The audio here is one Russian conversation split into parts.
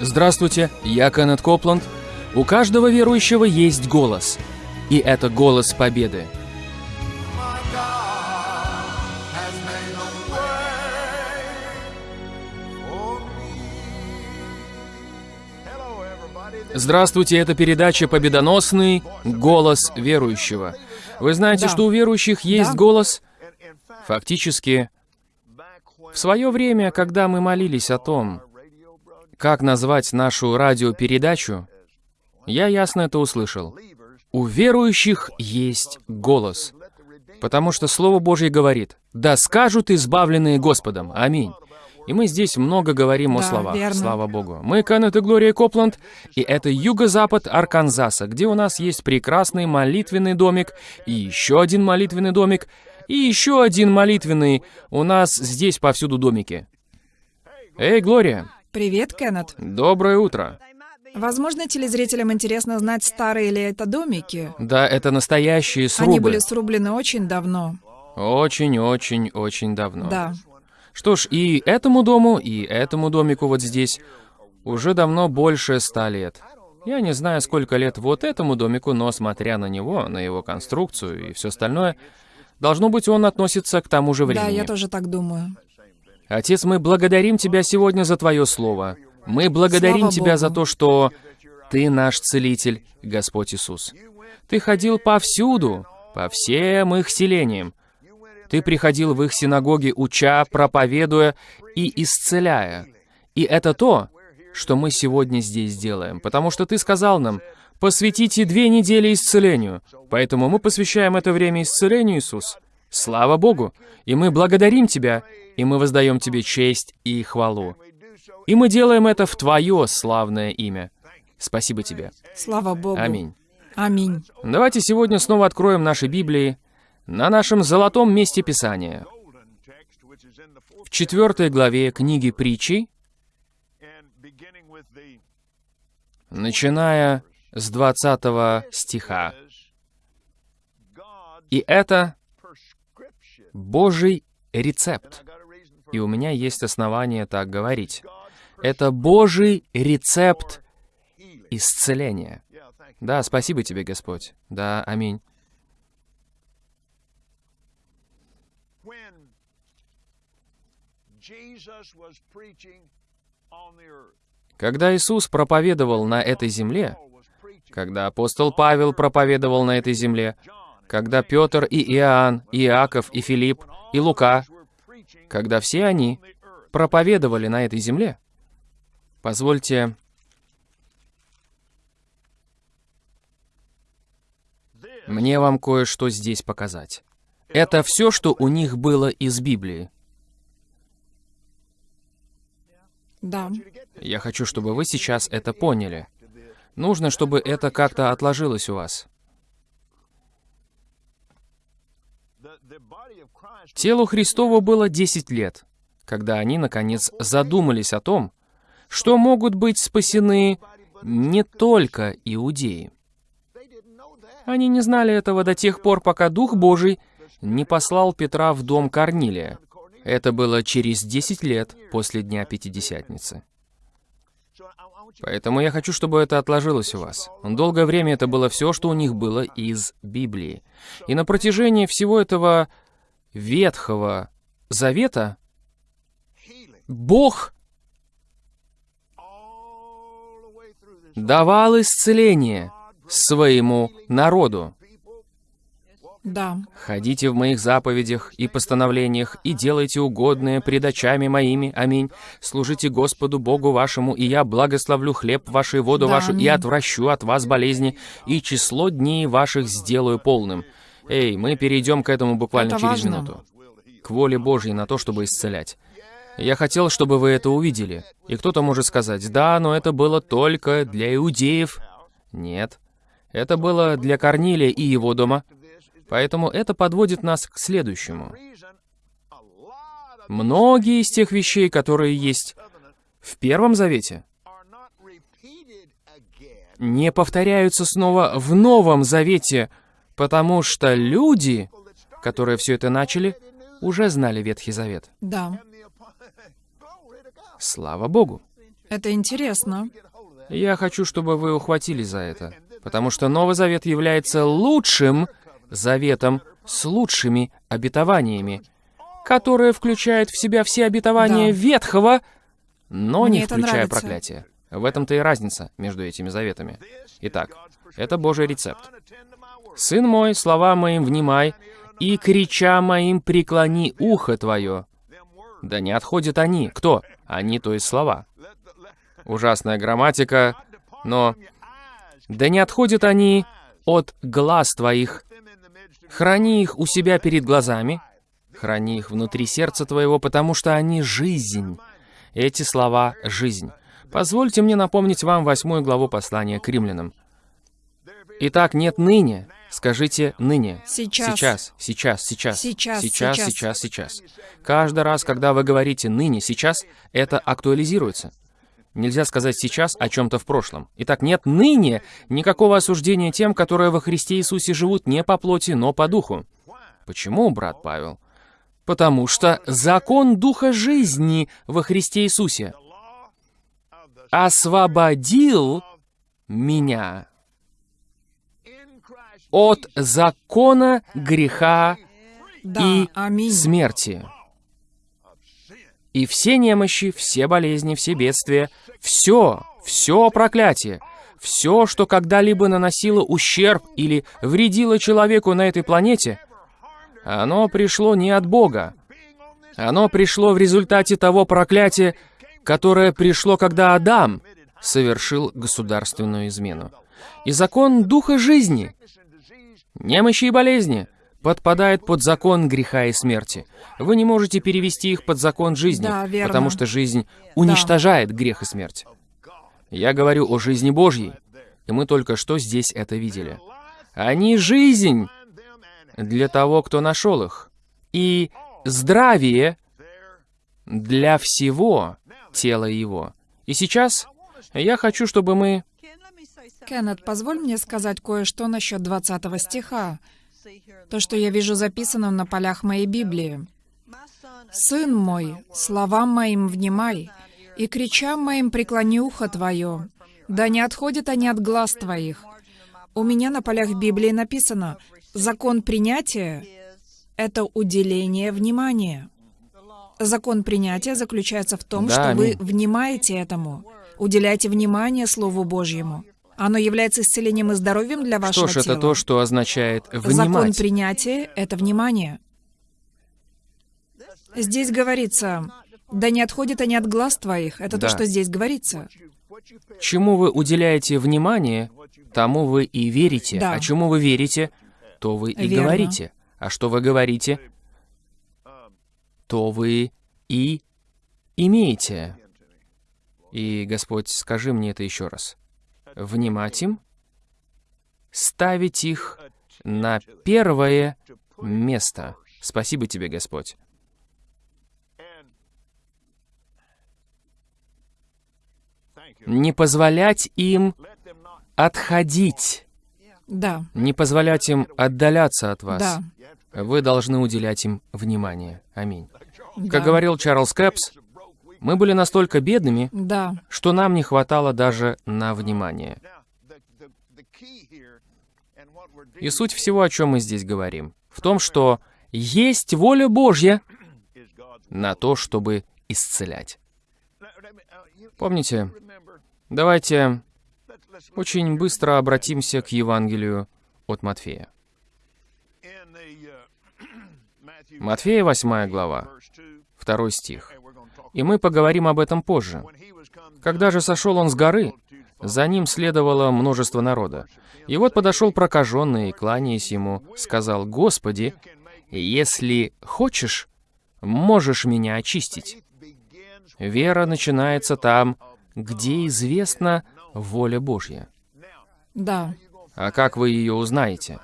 Здравствуйте, я Кеннет Копланд. У каждого верующего есть голос. И это голос победы. Здравствуйте, это передача «Победоносный голос верующего». Вы знаете, Да. что у верующих есть Да. голос? Фактически, в свое время, когда мы молились о том, как назвать нашу радиопередачу, я ясно это услышал. У верующих есть голос. Потому что Слово Божье говорит, «Да скажут избавленные Господом». Аминь. И мы здесь много говорим о Да, словах, верно. слава Богу. Мы Кеннет и Глория Копланд, и это юго-запад Арканзаса, где у нас есть прекрасный молитвенный домик, и еще один молитвенный домик, и еще один молитвенный. У нас здесь повсюду домики. Эй, Глория, Привет, Кеннет. доброе утро. Возможно, телезрителям интересно знать, старые ли это домики. Да, это настоящие срубы. Они были срублены очень давно. Очень-очень-очень давно. Да. Что ж, и этому дому, и этому домику вот здесь уже давно больше ста лет. Я не знаю, сколько лет вот этому домику, но смотря на него, на его конструкцию и все остальное, должно быть, он относится к тому же времени. Да, я тоже так думаю. Отец, мы благодарим Тебя сегодня за Твое Слово. Мы благодарим Слава Тебя Богу. за то, что Ты наш Целитель, Господь Иисус. Ты ходил повсюду, по всем их селениям. Ты приходил в их синагоги, уча, проповедуя и исцеляя. И это то, что мы сегодня здесь делаем, потому что Ты сказал нам, посвятите две недели исцелению. Поэтому мы посвящаем это время исцелению, Иисус. Слава Богу! И мы благодарим Тебя, и мы воздаем Тебе честь и хвалу. И мы делаем это в Твое славное имя. Спасибо Тебе. Слава Богу. Аминь. Аминь. Давайте сегодня снова откроем наши Библии на нашем золотом месте Писания. В четвертой главе книги притчи, начиная с 20 стиха. И это Божий рецепт. И у меня есть основания так говорить. Это Божий рецепт исцеления. Да, спасибо тебе, Господь. Да, аминь. Когда Иисус проповедовал на этой земле, когда апостол Павел проповедовал на этой земле, когда Петр и Иоанн, и Иаков, и Филипп, и Лука, когда все они проповедовали на этой земле, позвольте мне вам кое-что здесь показать. Это все, что у них было из Библии. Да. Я хочу, чтобы вы сейчас это поняли. Нужно, чтобы это как-то отложилось у вас. Телу Христову было 10 лет, когда они, наконец, задумались о том, что могут быть спасены не только иудеи. Они не знали этого до тех пор, пока Дух Божий не послал Петра в дом Корнилия. Это было через 10 лет после Дня Пятидесятницы. Поэтому я хочу, чтобы это отложилось у вас. Долгое время это было все, что у них было из Библии. И на протяжении всего этого Ветхого Завета Бог давал исцеление своему народу. Да. Ходите в моих заповедях и постановлениях, и делайте угодное пред очами моими. Аминь. Служите Господу Богу вашему, и я благословлю хлеб ваш и воду Да, вашу, и отвращу от вас болезни, и число дней ваших сделаю полным. Эй, мы перейдем к этому буквально Это через важно. минуту. К воле Божьей на то, чтобы исцелять. Я хотел, чтобы вы это увидели. И кто-то может сказать, да, но это было только для иудеев. Нет. Это было для Корнилия и его дома. Поэтому это подводит нас к следующему. Многие из тех вещей, которые есть в Первом Завете, не повторяются снова в Новом Завете, потому что люди, которые все это начали, уже знали Ветхий Завет. Да. Слава Богу. Это интересно. Я хочу, чтобы вы ухватились за это, потому что Новый Завет является лучшим заветом с лучшими обетованиями, которое включает в себя все обетования Да. Ветхого, но Мне не включая нравится. проклятие. В этом-то и разница между этими заветами. Итак, это Божий рецепт. «Сын мой, слова моим внимай, и крича моим преклони ухо твое». Да не отходят они. Кто? Они, то есть слова. Ужасная грамматика, но... Да не отходят они от глаз твоих. Храни их у себя перед глазами, храни их внутри сердца твоего, потому что они жизнь. Эти слова — жизнь. Позвольте мне напомнить вам восьмую главу послания к римлянам. Итак, нет ныне. Скажите ныне. Сейчас. Сейчас, сейчас, сейчас. Сейчас, сейчас, сейчас. сейчас. Каждый раз, когда вы говорите ныне, сейчас, это актуализируется. Нельзя сказать сейчас о чем-то в прошлом. Итак, нет ныне никакого осуждения тем, которые во Христе Иисусе живут не по плоти, но по духу. Почему, брат Павел? Потому что закон Духа жизни во Христе Иисусе освободил меня от закона греха Да, и аминь. смерти. И все немощи, все болезни, все бедствия, все, все проклятие, все, что когда-либо наносило ущерб или вредило человеку на этой планете, оно пришло не от Бога. Оно пришло в результате того проклятия, которое пришло, когда Адам совершил государственную измену. И закон Духа жизни, немощи и болезни подпадает под закон греха и смерти. Вы не можете перевести их под закон жизни, Да, верно. потому что жизнь уничтожает грех и смерть. Я говорю о жизни Божьей, и мы только что здесь это видели. Они жизнь для того, кто нашел их, и здравие для всего тела его. И сейчас я хочу, чтобы мы... Кеннет, позволь мне сказать кое-что насчет 20 стиха. То, что я вижу записанным на полях моей Библии. «Сын мой, словам моим внимай, и кричам моим преклони ухо твое, да не отходят они от глаз твоих». У меня на полях Библии написано «Закон принятия — это уделение внимания». Закон принятия заключается в том, Да, что вы внимаете этому, уделяете внимание Слову Божьему. Оно является исцелением и здоровьем для вашего Что ж, тела. это то, что означает Закон «внимать». принятия — это внимание. Здесь говорится, да не отходят они от глаз твоих. Это Да. то, что здесь говорится. Чему вы уделяете внимание, тому вы и верите. Да. А чему вы верите, то вы и Верно. говорите. А что вы говорите, то вы и имеете. И, Господь, скажи мне это еще раз. Внимать им, ставить их на первое место. Спасибо тебе, Господь. Не позволять им отходить, Да, не позволять им отдаляться от вас. да, Вы должны уделять им внимание. Аминь. да. Как говорил Чарльз Кэпс, мы были настолько бедными, Да, что нам не хватало даже на внимание. И суть всего, о чем мы здесь говорим, в том, что есть воля Божья на то, чтобы исцелять. Помните, давайте очень быстро обратимся к Евангелию от Матфея. Матфея, 8 глава, 2 стих. И мы поговорим об этом позже. Когда же сошел он с горы, за ним следовало множество народа. И вот подошел прокаженный и, кланяясь ему, сказал, «Господи, если хочешь, можешь меня очистить». Вера начинается там, где известна воля Божья. да, А как вы ее узнаете?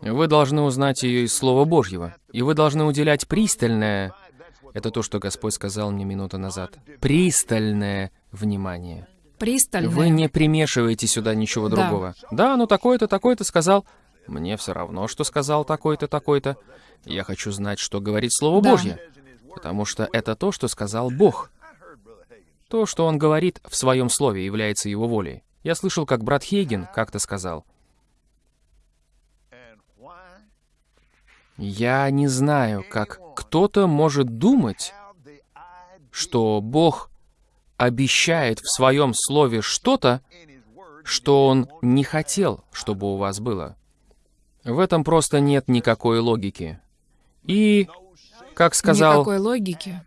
Вы должны узнать ее из Слова Божьего. И вы должны уделять пристальное... Это то, что Господь сказал мне минуту назад. Пристальное внимание. пристально. Вы не примешиваете сюда ничего Да. другого. Да, ну такой-то, такой-то сказал. Мне все равно, что сказал такой-то, такой-то. Я хочу знать, что говорит Слово Да. Божье. Потому что это то, что сказал Бог. То, что он говорит в своем слове, является его волей. Я слышал, как брат Хейген как-то сказал, «Я не знаю, как кто-то может думать, что Бог обещает в своем слове что-то, что Он не хотел, чтобы у вас было. В этом просто нет никакой логики. И, как сказал... Никакой логики.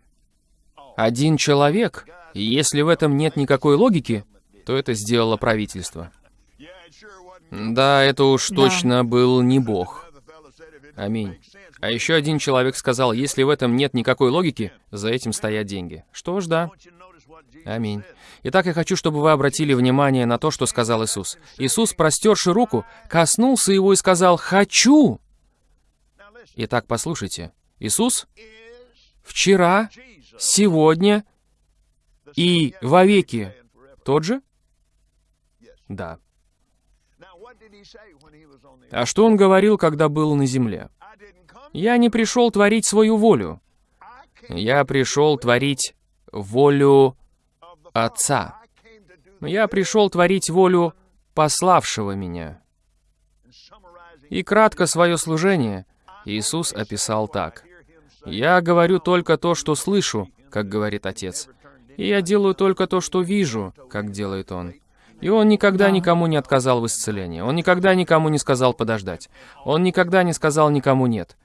Один человек, и если в этом нет никакой логики, то это сделало правительство. Да, это уж Да. точно был не Бог. Аминь. А еще один человек сказал, если в этом нет никакой логики, за этим стоят деньги. Что ж, да. Аминь. Итак, я хочу, чтобы вы обратили внимание на то, что сказал Иисус. Иисус, простерши руку, коснулся его и сказал «Хочу!» Итак, послушайте. Иисус вчера, сегодня и вовеки тот же? Да. А что он говорил, когда был на земле? «Я не пришел творить свою волю. Я пришел творить волю Отца. Я пришел творить волю пославшего меня». И кратко свое служение Иисус описал так. «Я говорю только то, что слышу, как говорит Отец, и я делаю только то, что вижу, как делает Он». И Он никогда Да. никому не отказал в исцелении. Он никогда никому не сказал подождать. Он никогда не сказал никому нет.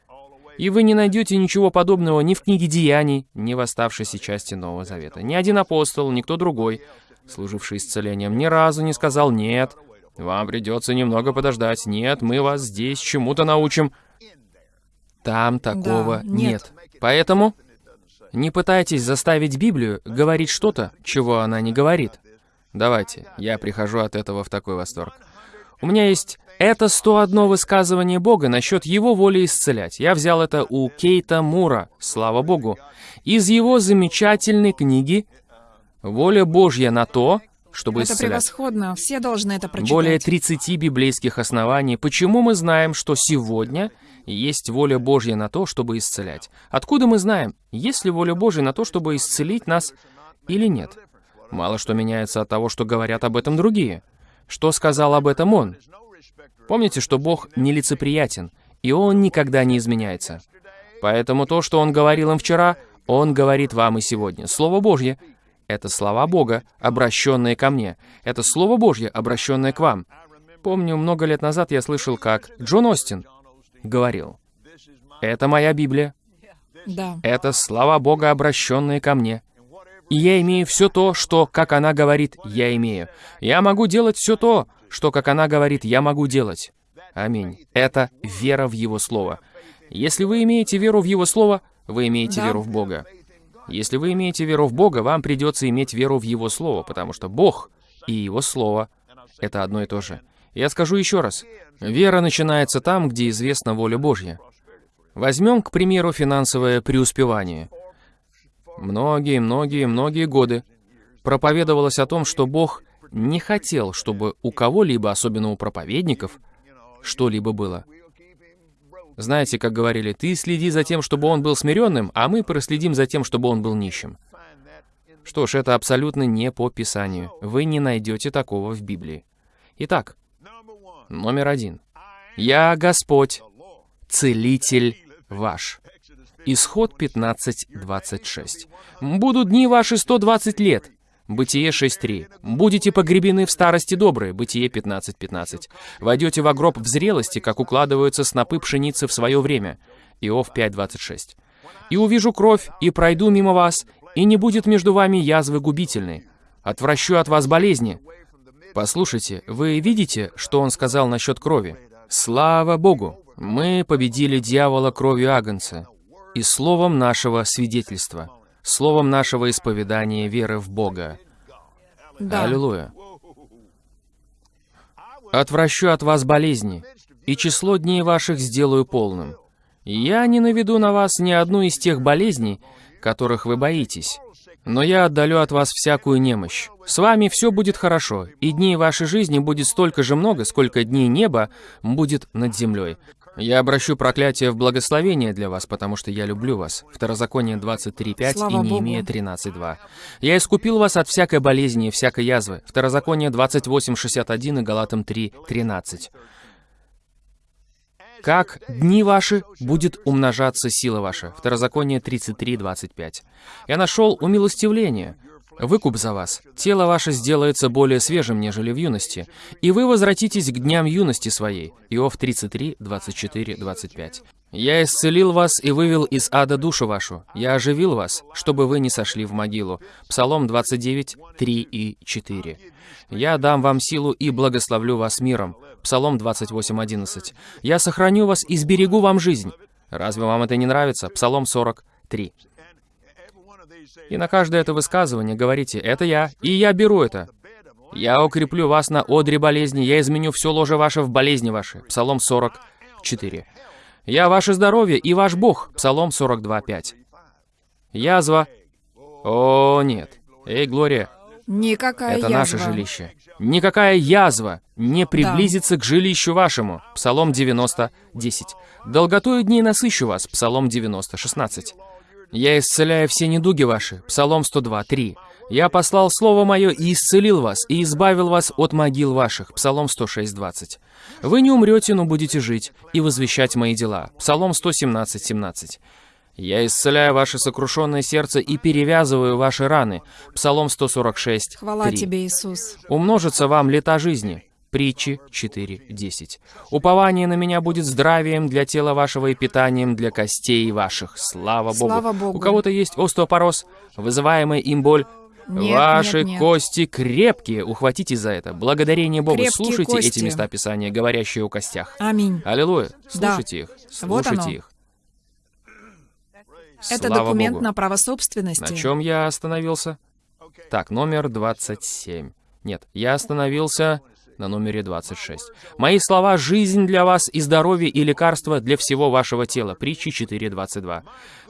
И вы не найдете ничего подобного ни в книге Деяний, ни в оставшейся части Нового Завета. Ни один апостол, никто другой, служивший исцелением, ни разу не сказал «нет». Вам придется немного подождать. Нет, мы вас здесь чему-то научим. Там такого Да, нет. нет. Поэтому не пытайтесь заставить Библию говорить что-то, чего она не говорит. Давайте, я прихожу от этого в такой восторг. У меня есть это 101 высказывание Бога насчет Его воли исцелять. Я взял это у Кейта Мура, слава Богу, из его замечательной книги «Воля Божья на то, чтобы Это исцелять». превосходно. Все должны это прочитать. Более 30 библейских оснований, почему мы знаем, что сегодня есть воля Божья на то, чтобы исцелять. Откуда мы знаем, есть ли воля Божья на то, чтобы исцелить нас или нет? Мало что меняется от того, что говорят об этом другие. Что сказал об этом Он? Помните, что Бог нелицеприятен, и Он никогда не изменяется. Поэтому то, что Он говорил им вчера, Он говорит вам и сегодня. Слово Божье — это слова Бога, обращенные ко мне. Это Слово Божье, обращенное к вам. Помню, много лет назад я слышал, как Джон Остин говорил, «Это моя Библия, Да. это слова Бога, обращенные ко мне. И я имею все то, что, как она говорит, я имею. Я могу делать все то, что, как она говорит, я могу делать. Аминь. Это вера в Его Слово. Если вы имеете веру в Его Слово, вы имеете Да. веру в Бога. Если вы имеете веру в Бога, вам придется иметь веру в Его Слово, потому что Бог и Его Слово — это одно и то же. Я скажу еще раз. Вера начинается там, где известна воля Божья. Возьмем, к примеру, финансовое преуспевание. Многие, многие, многие годы проповедовалось о том, что Бог не хотел, чтобы у кого-либо, особенно у проповедников, что-либо было. Знаете, как говорили, ты следи за тем, чтобы он был смиренным, а мы проследим за тем, чтобы он был нищим. Что ж, это абсолютно не по Писанию. Вы не найдете такого в Библии. Итак, номер один. «Я Господь, целитель ваш». Исход 15.26. «Будут дни ваши 120 лет». Бытие 6.3. «Будете погребены в старости добрые». Бытие 15.15. «Войдете в гроб в зрелости, как укладываются снопы пшеницы в свое время». Иов 5.26. «И увижу кровь, и пройду мимо вас, и не будет между вами язвы губительной. Отвращу от вас болезни». Послушайте, вы видите, что он сказал насчет крови? Слава Богу! Мы победили дьявола кровью Агнца и словом нашего свидетельства, словом нашего исповедания веры в Бога. Да. Аллилуйя. Отвращу от вас болезни, и число дней ваших сделаю полным. Я не наведу на вас ни одну из тех болезней, которых вы боитесь, но я отдалю от вас всякую немощь. С вами все будет хорошо, и дней вашей жизни будет столько же много, сколько дней неба будет над землей. Я обращу проклятие в благословение для вас, потому что я люблю вас. Второзаконие 23.5 и Неемия Богу. 13.2. Я искупил вас от всякой болезни и всякой язвы. Второзаконие 28.61 и Галатам 3.13. Как дни ваши будет умножаться сила ваша. Второзаконие 33.25. Я нашел умилостивление. Выкуп за вас. Тело ваше сделается более свежим, нежели в юности. И вы возвратитесь к дням юности своей. Иов 33, 24, 25. Я исцелил вас и вывел из ада душу вашу. Я оживил вас, чтобы вы не сошли в могилу. Псалом 29, 3 и 4. Я дам вам силу и благословлю вас миром. Псалом 28, 11. Я сохраню вас и сберегу вам жизнь. Разве вам это не нравится? Псалом 43. И на каждое это высказывание говорите «это я, и я беру это». «Я укреплю вас на одре болезни, я изменю все ложе ваше в болезни ваши». Псалом 44. «Я ваше здоровье и ваш Бог». Псалом 42.5. Язва. О, нет. Эй, Глория, Никакая это язва. наше жилище. Никакая язва не приблизится к жилищу вашему. Псалом 90, 10. Долготою дней насыщу вас. Псалом 90, 16. Я исцеляю все недуги ваши. Псалом 102, 3. Я послал Слово Мое и исцелил вас, и избавил вас от могил ваших. Псалом 106, 20. Вы не умрете, но будете жить, и возвещать мои дела. Псалом 117, 17. Я исцеляю ваше сокрушенное сердце и перевязываю ваши раны. Псалом 146, Хвала 3. тебе, Иисус. Умножится вам лета жизни. Притчи 4.10. Упование на меня будет здравием для тела вашего и питанием для костей ваших. Слава Богу. Слава Богу. У кого-то есть остеопороз, вызываемая им боль. Нет, Ваши нет, нет. кости крепкие. Ухватитесь за это. Благодарение Богу. Крепкие Слушайте кости. эти места Писания, говорящие о костях. Аминь. Аллилуйя. Да. Слушайте их. Вот Слушайте оно. их. Это Слава документ Богу. на право собственности. На чем я остановился? Так, номер 27. Нет, я остановился на номере 26. «Мои слова — жизнь для вас и здоровье и лекарство для всего вашего тела». Притчи 4.22.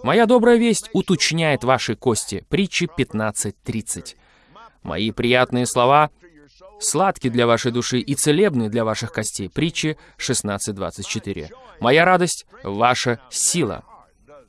«Моя добрая весть уточняет ваши кости». Притчи 15.30. «Мои приятные слова сладки для вашей души и целебны для ваших костей». Притчи 16.24. «Моя радость — ваша сила».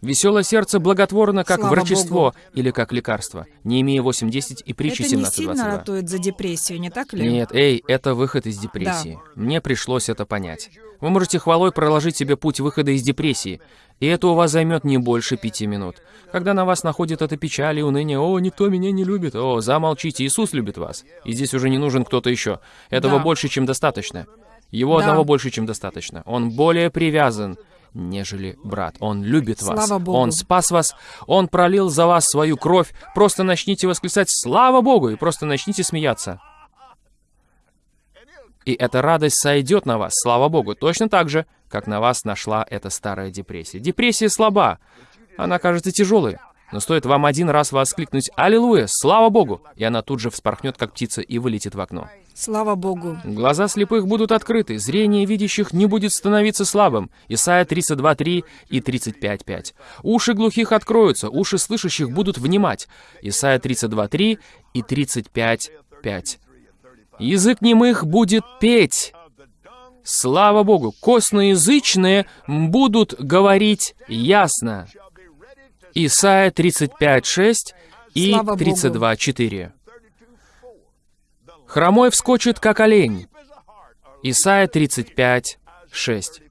Веселое сердце благотворно, как Слава врачество Богу. или как лекарство. Неемия 8.10 и притчи Это не сильно 17.22. ратует за депрессию, не так ли? Нет, эй, это выход из депрессии. Мне пришлось это понять. Вы можете хвалой проложить себе путь выхода из депрессии, и это у вас займет не больше пяти минут. Когда на вас находит эта печаль и уныние, «О, никто меня не любит», «О, замолчите, Иисус любит вас». И здесь уже не нужен кто-то еще. Этого Да. больше, чем достаточно. Его Да. одного больше, чем достаточно. Он более привязан, нежели брат. Он любит вас. Слава Богу. Он спас вас. Он пролил за вас свою кровь. Просто начните восклицать «Слава Богу!» и просто начните смеяться. И эта радость сойдет на вас, слава Богу, точно так же, как на вас нашла эта старая депрессия. Депрессия слаба, она кажется тяжелой, но стоит вам один раз воскликнуть «Аллилуйя! Слава Богу!» и она тут же вспорхнет, как птица, и вылетит в окно. Слава Богу. Глаза слепых будут открыты, зрение видящих не будет становиться слабым. Исайя 32.3 и 35.5. Уши глухих откроются, уши слышащих будут внимать. Исайя 32.3 и 35.5. Язык немых будет петь. Слава Богу, косноязычные будут говорить ясно. Исайя 35.6 и Слава Богу. 32.4. Хромой вскочит, как олень. Исайя 35, 6.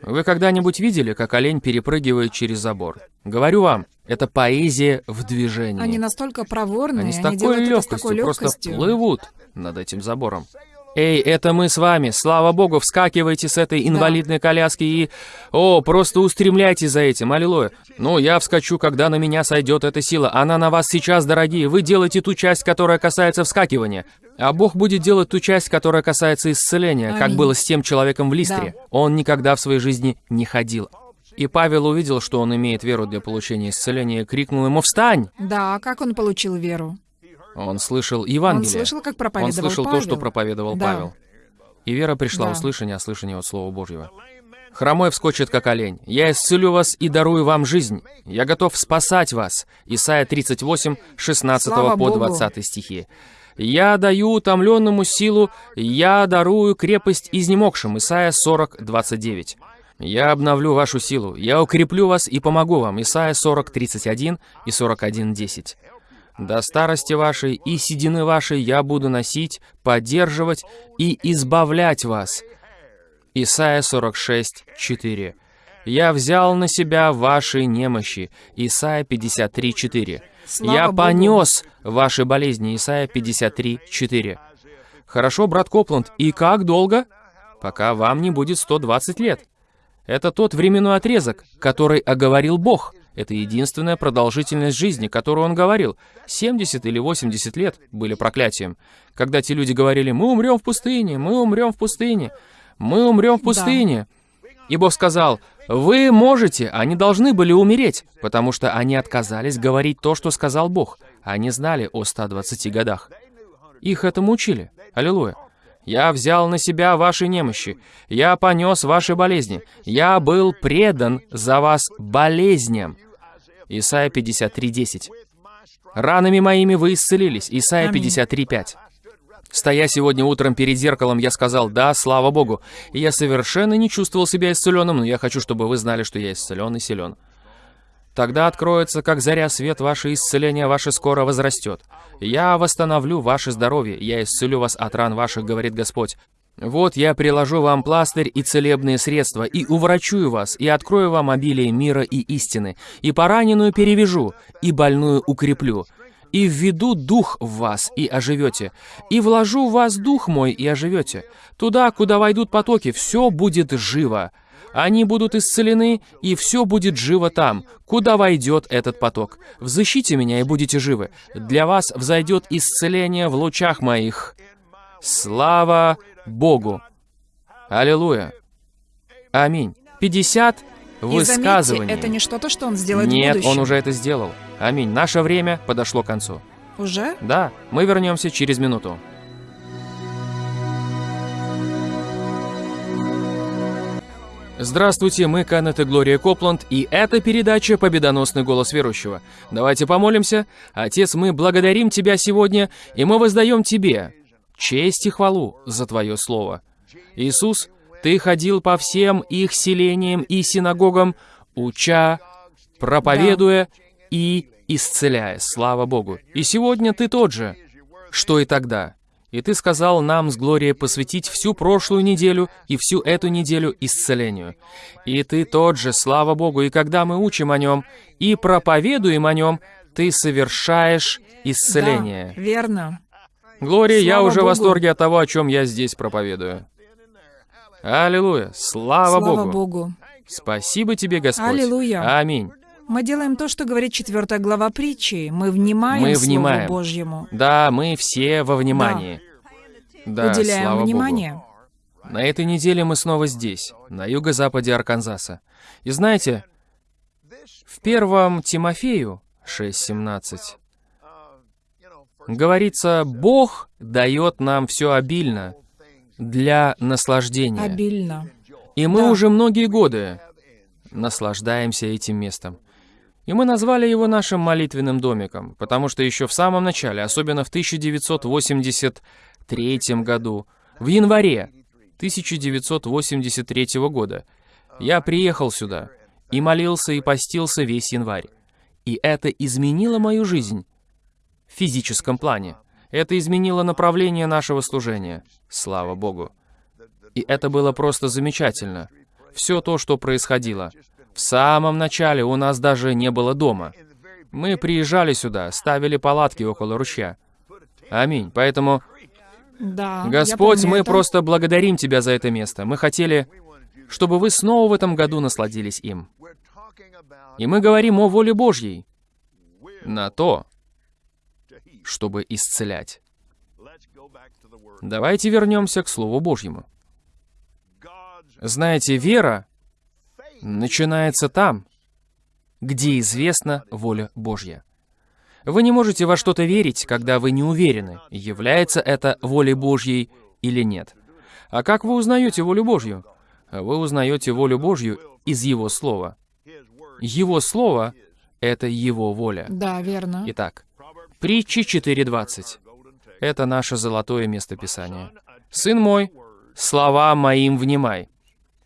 Вы когда-нибудь видели, как олень перепрыгивает через забор? Говорю вам, это поэзия в движении. Они настолько проворные, Они с они такой делают это с легкостью такой просто легкостью. плывут над этим забором. Эй, это мы с вами. Слава богу, вскакивайте с этой инвалидной коляски и... О, просто устремляйтесь за этим, аллилуйя. Ну, я вскочу, когда на меня сойдет эта сила. Она на вас сейчас, дорогие. Вы делаете ту часть, которая касается вскакивания. А Бог будет делать ту часть, которая касается исцеления, как было с тем человеком в Листре. Он никогда в своей жизни не ходил. И Павел увидел, что он имеет веру для получения исцеления, и крикнул ему «Встань!» Да, а как он получил веру? Он слышал Евангелие. Он слышал, как Он проповедовал слышал Павел. то, что проповедовал Да. Павел. И вера пришла Да. услышание, а слышание от Слова Божьего. Хромой вскочит, как олень. Я исцелю вас и дарую вам жизнь. Я готов спасать вас. Исайя 38, 16 Слава по Богу. 20 стихи. Я даю утомленному силу, я дарую крепость изнемогшим. Исайя 40, 29. Я обновлю вашу силу, я укреплю вас и помогу вам. Исайя 40, 31 и 41, 10. До старости вашей и седины вашей я буду носить, поддерживать и избавлять вас. Исайя 46, 4. Я взял на себя ваши немощи. Исайя 53, 4. Я Богу. понес ваши болезни. Исайя 53, 4. Хорошо, брат Копланд, и как долго? Пока вам не будет 120 лет. Это тот временной отрезок, который оговорил Бог. Это единственная продолжительность жизни, которую Он говорил. 70 или 80 лет были проклятием. Когда те люди говорили, мы умрем в пустыне, мы умрем в пустыне, мы умрем в пустыне. И Бог сказал, вы можете, они должны были умереть, потому что они отказались говорить то, что сказал Бог. Они знали о 120 годах. Их этому учили. Аллилуйя. Я взял на себя ваши немощи. Я понес ваши болезни. Я был предан за вас болезням. Исайя 53.10. Ранами моими вы исцелились. Исайя Аминь. 53.5. Стоя сегодня утром перед зеркалом, я сказал «Да, слава Богу». И я совершенно не чувствовал себя исцеленным, но я хочу, чтобы вы знали, что я исцелен и силен. Тогда откроется, как заря свет, ваше исцеление ваше скоро возрастет. Я восстановлю ваше здоровье, я исцелю вас от ран ваших, говорит Господь. Вот я приложу вам пластырь и целебные средства, и уврачую вас, и открою вам обилие мира и истины, и пораненную перевяжу, и больную укреплю, и введу дух в вас, и оживете, и вложу в вас дух мой, и оживете. Туда, куда войдут потоки, все будет живо. Они будут исцелены, и все будет живо там, куда войдет этот поток. Взыщите меня, и будете живы. Для вас взойдет исцеление в лучах моих. Слава Богу! Аллилуйя! Аминь. 50 И высказываний. заметьте, это не что-то, что он сделает в Нет, будущем. он уже это сделал. Аминь. Наше время подошло к концу. Уже? Да, мы вернемся через минуту. Здравствуйте, мы Канет и Глория Копланд, и это передача «Победоносный голос верующего». Давайте помолимся. Отец, мы благодарим Тебя сегодня, и мы воздаем Тебе честь и хвалу за Твое Слово. Иисус, Ты ходил по всем их селениям и синагогам, уча, проповедуя и исцеляя. Слава Богу. И сегодня Ты тот же, что и тогда. И Ты сказал нам с Глорией посвятить всю прошлую неделю и всю эту неделю исцелению. И Ты тот же, слава Богу, и когда мы учим о Нем и проповедуем о Нем, Ты совершаешь исцеление. Да, верно. Глория, я Слава уже в Богу. восторге от того, о чем я здесь проповедую. Аллилуйя! Слава, Слава Богу! Богу. Спасибо тебе, Господь! Аллилуйя. Аминь! Мы делаем то, что говорит четвертая глава притчи. Мы внимаем Мы Слову внимаем. Божьему. Да, мы все во внимании. Да, Уделяем слава внимание. Богу. На этой неделе мы снова здесь, на юго-западе Арканзаса. И знаете, в первом Тимофею 6.17 говорится, Бог дает нам все обильно для наслаждения. Обильно. И мы Да. уже многие годы наслаждаемся этим местом. И мы назвали его нашим молитвенным домиком, потому что еще в самом начале, особенно в 1983 году, в январе 1983 года, я приехал сюда и молился и постился весь январь. И это изменило мою жизнь в физическом плане. Это изменило направление нашего служения. Слава Богу. И это было просто замечательно. Все то, что происходило. В самом начале у нас даже не было дома. Мы приезжали сюда, ставили палатки около ручья. Аминь. Поэтому, Да. Господь, мы это. просто благодарим Тебя за это место. Мы хотели, чтобы вы снова в этом году насладились им. И мы говорим о воле Божьей на то, чтобы исцелять. Давайте вернемся к Слову Божьему. Знаете, вера начинается там, где известна воля Божья. Вы не можете во что-то верить, когда вы не уверены, является это волей Божьей или нет. А как вы узнаете волю Божью? Вы узнаете волю Божью из Его Слова. Его Слово — это Его воля. Да, верно. Итак, притчи 4.20. Это наше золотое местописание. «Сын мой, словам моим внимай».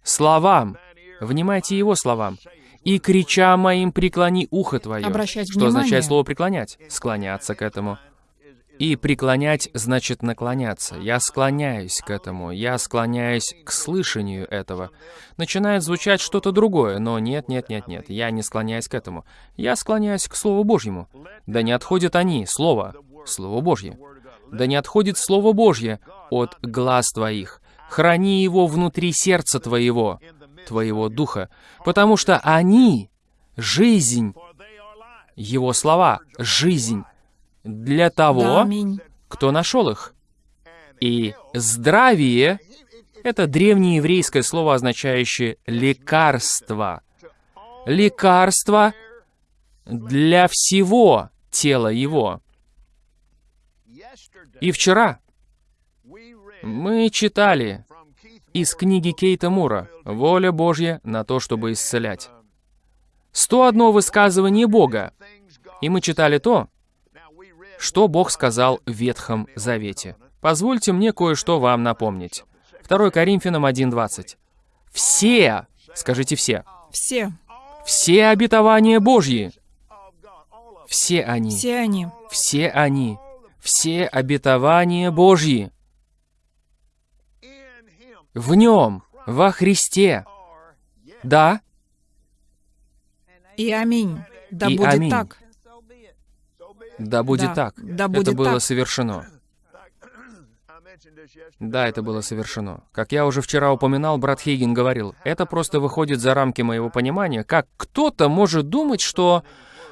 Словам, Внимайте Его словам. «И крича моим преклони ухо твое». Обращать Что внимание. означает слово «преклонять»? Склоняться к этому. И преклонять значит наклоняться. Я склоняюсь к этому. Я склоняюсь к слышанию этого. Начинает звучать что-то другое, но нет, нет, нет, нет. Я не склоняюсь к этому. Я склоняюсь к Слову Божьему. Да не отходят они, Слово, Слово Божье. Да не отходит Слово Божье от глаз твоих. Храни его внутри сердца твоего, твоего духа, потому что они — жизнь. Его слова — жизнь для того, кто нашел их. И здравие — это древнееврейское слово, означающее лекарство. Лекарство для всего тела его. И вчера мы читали из книги Кейта Мура «Воля Божья на то, чтобы исцелять». 101 высказывание Бога. И мы читали то, что Бог сказал в Ветхом Завете. Позвольте мне кое-что вам напомнить. 2 Коринфянам 1.20. Все, скажите все, Все, все обетования Божьи, все они, все они. все они, все обетования Божьи в Нем, во Христе. Да, И аминь. Да И будет аминь. так. Да будет Да, так. да это будет было так. совершено. Да, это было совершено. Как я уже вчера упоминал, брат Хейген говорил, это просто выходит за рамки моего понимания, как кто-то может думать, что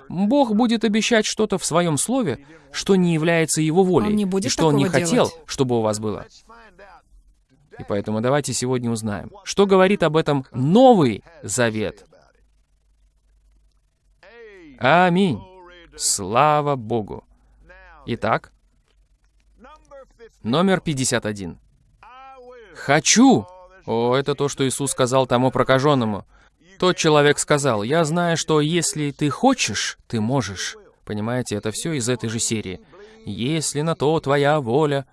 Бог будет обещать что-то в своем слове, что не является его волей, Он не будет и что он не такого хотел, делать. чтобы у вас было. И поэтому давайте сегодня узнаем, что говорит об этом Новый Завет. Аминь. Слава Богу. Итак, номер 51. «Хочу». О, это то, что Иисус сказал тому прокаженному. Тот человек сказал, «Я знаю, что если ты хочешь, ты можешь». Понимаете, это все из этой же серии. «Если на то твоя воля».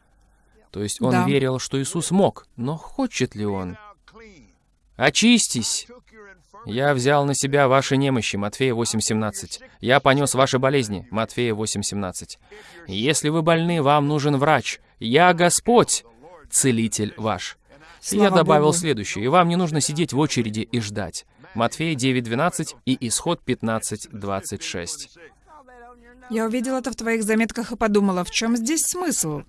То есть он Да. верил, что Иисус мог, но хочет ли он? «Очистись!» «Я взял на себя ваши немощи» Матфея 8.17. «Я понес ваши болезни» Матфея 8.17. «Если вы больны, вам нужен врач. Я Господь, целитель ваш». И я добавил Богу. следующее. «И вам не нужно сидеть в очереди и ждать». Матфея 9.12 и Исход 15.26. Я увидела это в твоих заметках и подумала, в чем здесь смысл?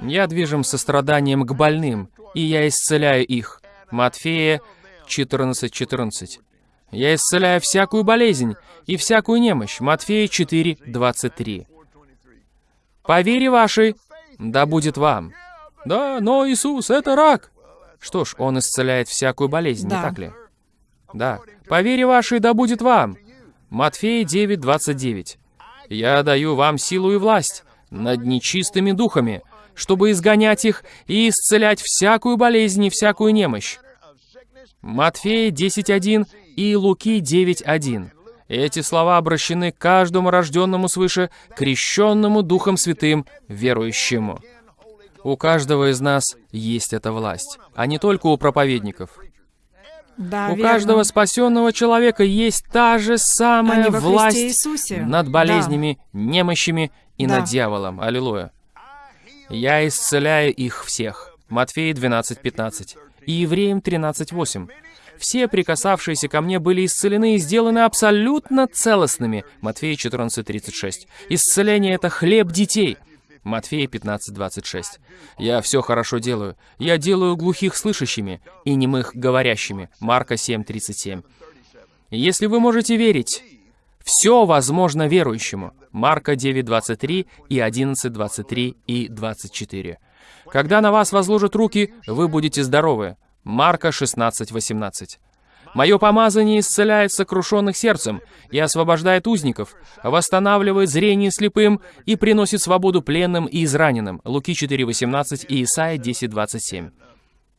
«Я движим состраданием к больным, и я исцеляю их». Матфея 14.14. «Я исцеляю всякую болезнь и всякую немощь». Матфея 4.23. «По вере вашей, да будет вам». «Да, но Иисус — это рак». Что ж, Он исцеляет всякую болезнь, Да. не так ли? Да. «По вере вашей, да будет вам». Матфея 9.29. «Я даю вам силу и власть над нечистыми духами, чтобы изгонять их и исцелять всякую болезнь и всякую немощь». Матфея 10.1 и Луки 9.1. Эти слова обращены к каждому рожденному свыше, крещенному Духом Святым, верующему. У каждого из нас есть эта власть, а не только у проповедников. Да, у верно. каждого спасенного человека есть та же самая власть над Да. болезнями, немощами и Да. над дьяволом. Аллилуйя. Я исцеляю их всех. Матфея 12.15 и Евреям 13.8. Все прикасавшиеся ко мне были исцелены и сделаны абсолютно целостными. Матфея 14.36. Исцеление — это хлеб детей. Матфея 15.26. Я все хорошо делаю. Я делаю глухих слышащими и немых говорящими. Марка 7.37. Если вы можете верить, все возможно верующему. Марка 9.23 и 11.23 и 24. Когда на вас возложат руки, вы будете здоровы. Марка 16.18. Мое помазание исцеляет сокрушенных сердцем и освобождает узников, восстанавливает зрение слепым и приносит свободу пленным и израненным. Луки 4.18 и Исайя 10.27.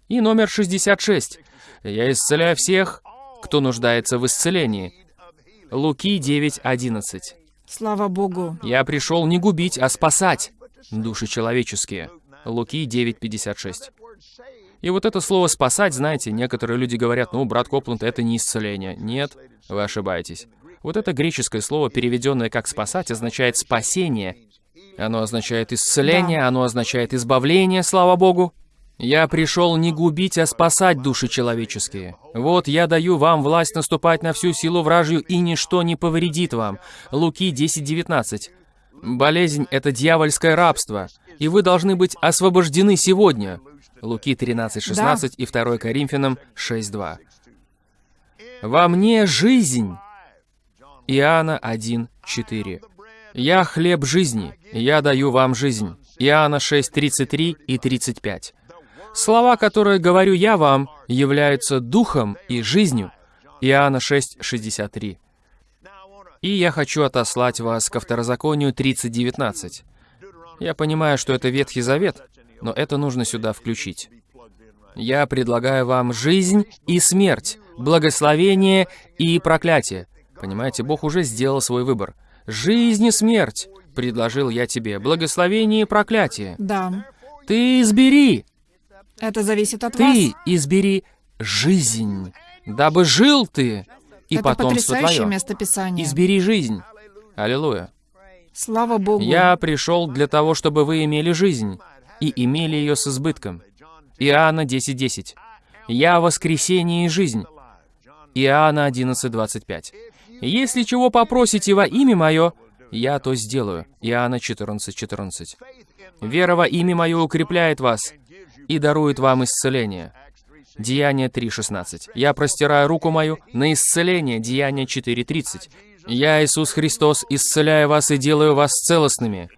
И номер 66. Я исцеляю всех, кто нуждается в исцелении. Луки 9.11. Слава Богу. Я пришел не губить, а спасать души человеческие. Луки 9.56. И вот это слово «спасать», знаете, некоторые люди говорят, ну, брат Копланд, это не исцеление. Нет, вы ошибаетесь. Вот это греческое слово, переведенное как «спасать», означает «спасение». Оно означает исцеление, Да. оно означает избавление, слава Богу. Я пришел не губить, а спасать души человеческие. Вот я даю вам власть наступать на всю силу вражью, и ничто не повредит вам. Луки 10.19. Болезнь — это дьявольское рабство, и вы должны быть освобождены сегодня. Луки 13.16 и 2 Коринфянам 6.2. Во мне жизнь. Иоанна 1.4. «Я хлеб жизни, я даю вам жизнь». Иоанна 6.33 и 35. Слова, которые говорю я вам, являются духом и жизнью. Иоанна 6.63. И я хочу отослать вас ко второзаконию 30.19. Я понимаю, что это Ветхий Завет, но это нужно сюда включить. Я предлагаю вам жизнь и смерть, благословение и проклятие. Понимаете, Бог уже сделал свой выбор. Жизнь и смерть предложил я тебе, благословение и проклятие. Да. Ты избери, Это зависит от ты вас. избери жизнь, дабы жил ты и Это потомство потрясающее твое. место Писания. Избери жизнь. Аллилуйя. Слава Богу. Я пришел для того, чтобы вы имели жизнь, и имели ее с избытком. Иоанна 10.10. Я воскресение и жизнь. Иоанна 11.25. Если чего попросите во имя мое, я то сделаю. Иоанна 14.14. Вера во имя мое укрепляет вас и дарует вам исцеление. Деяние 3.16. Я простираю руку мою на исцеление. Деяние 4.30. Я, Иисус Христос, исцеляю вас и делаю вас целостными.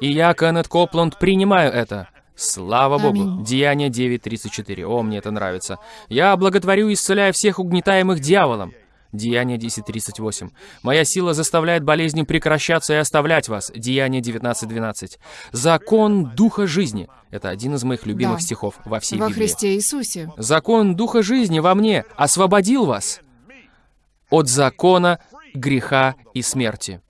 И я, Кеннет Копланд, принимаю это. Слава Богу. Аминь. Деяние 9.34. О, мне это нравится. Я благотворю и исцеляю всех угнетаемых дьяволом. Деяние 10.38. Моя сила заставляет болезни прекращаться и оставлять вас. Деяние 19.12. Закон Духа жизни. Это один из моих любимых Да. стихов во всей Во Библии. Христе Иисусе. Закон Духа жизни во мне освободил вас от закона греха и смерти.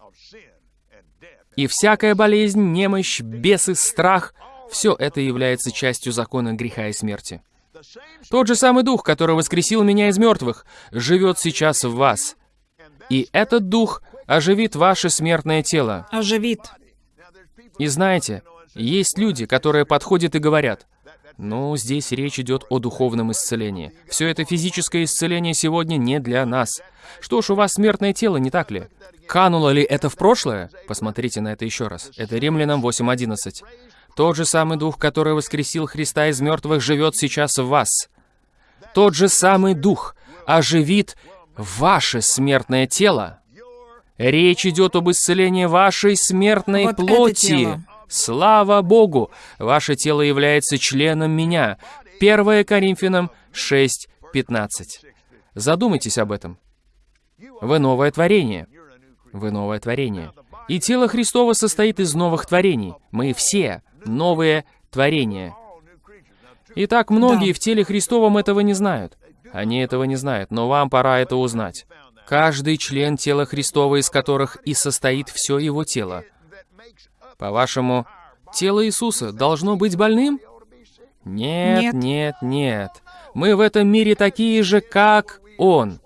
И всякая болезнь, немощь, бесы, страх — все это является частью закона греха и смерти. Тот же самый Дух, который воскресил меня из мертвых, живет сейчас в вас. И этот Дух оживит ваше смертное тело. Оживит. И знаете, есть люди, которые подходят и говорят, ну, здесь речь идет о духовном исцелении. Все это физическое исцеление сегодня не для нас. Что ж, у вас смертное тело, не так ли? Кануло ли это в прошлое? Посмотрите на это еще раз. Это Римлянам 8.11. Тот же самый Дух, который воскресил Христа из мертвых, живет сейчас в вас. Тот же самый Дух оживит ваше смертное тело. Речь идет об исцелении вашей смертной Вот плоти. Слава Богу! Ваше тело является членом меня. 1 Коринфянам 6.15. Задумайтесь об этом. Вы новое творение. Вы новое творение. И тело Христово состоит из новых творений. Мы все новые творения. Итак, многие в теле Христовом этого не знают. Они этого не знают, но вам пора это узнать. Каждый член тела Христова, из которых и состоит все его тело. По-вашему, тело Иисуса должно быть больным? Нет, Нет. нет, нет. Мы в этом мире такие же, как Он.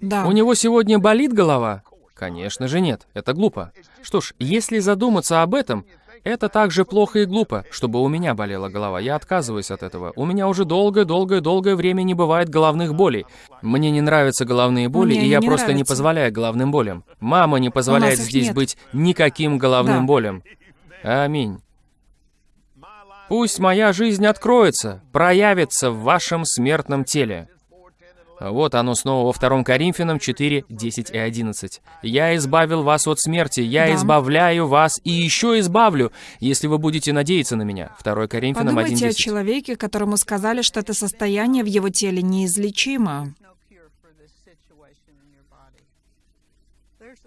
Да. У него сегодня болит голова? Конечно же нет, это глупо. Что ж, если задуматься об этом, это так же плохо и глупо, чтобы у меня болела голова. Я отказываюсь от этого. У меня уже долгое-долгое-долгое время не бывает головных болей. Мне не нравятся головные боли, Мне и я не просто не нравятся. позволяю головным болям. Мама не позволяет здесь нет. быть никаким головным Да. болям. Аминь. Пусть моя жизнь откроется, проявится в вашем смертном теле. Вот оно снова во 2 Коринфянам 4, 10 и 11. «Я избавил вас от смерти, я Да. избавляю вас и еще избавлю, если вы будете надеяться на меня». 2 Коринфянам 1, Подумайте о 10. человеке, которому сказали, что это состояние в его теле неизлечимо.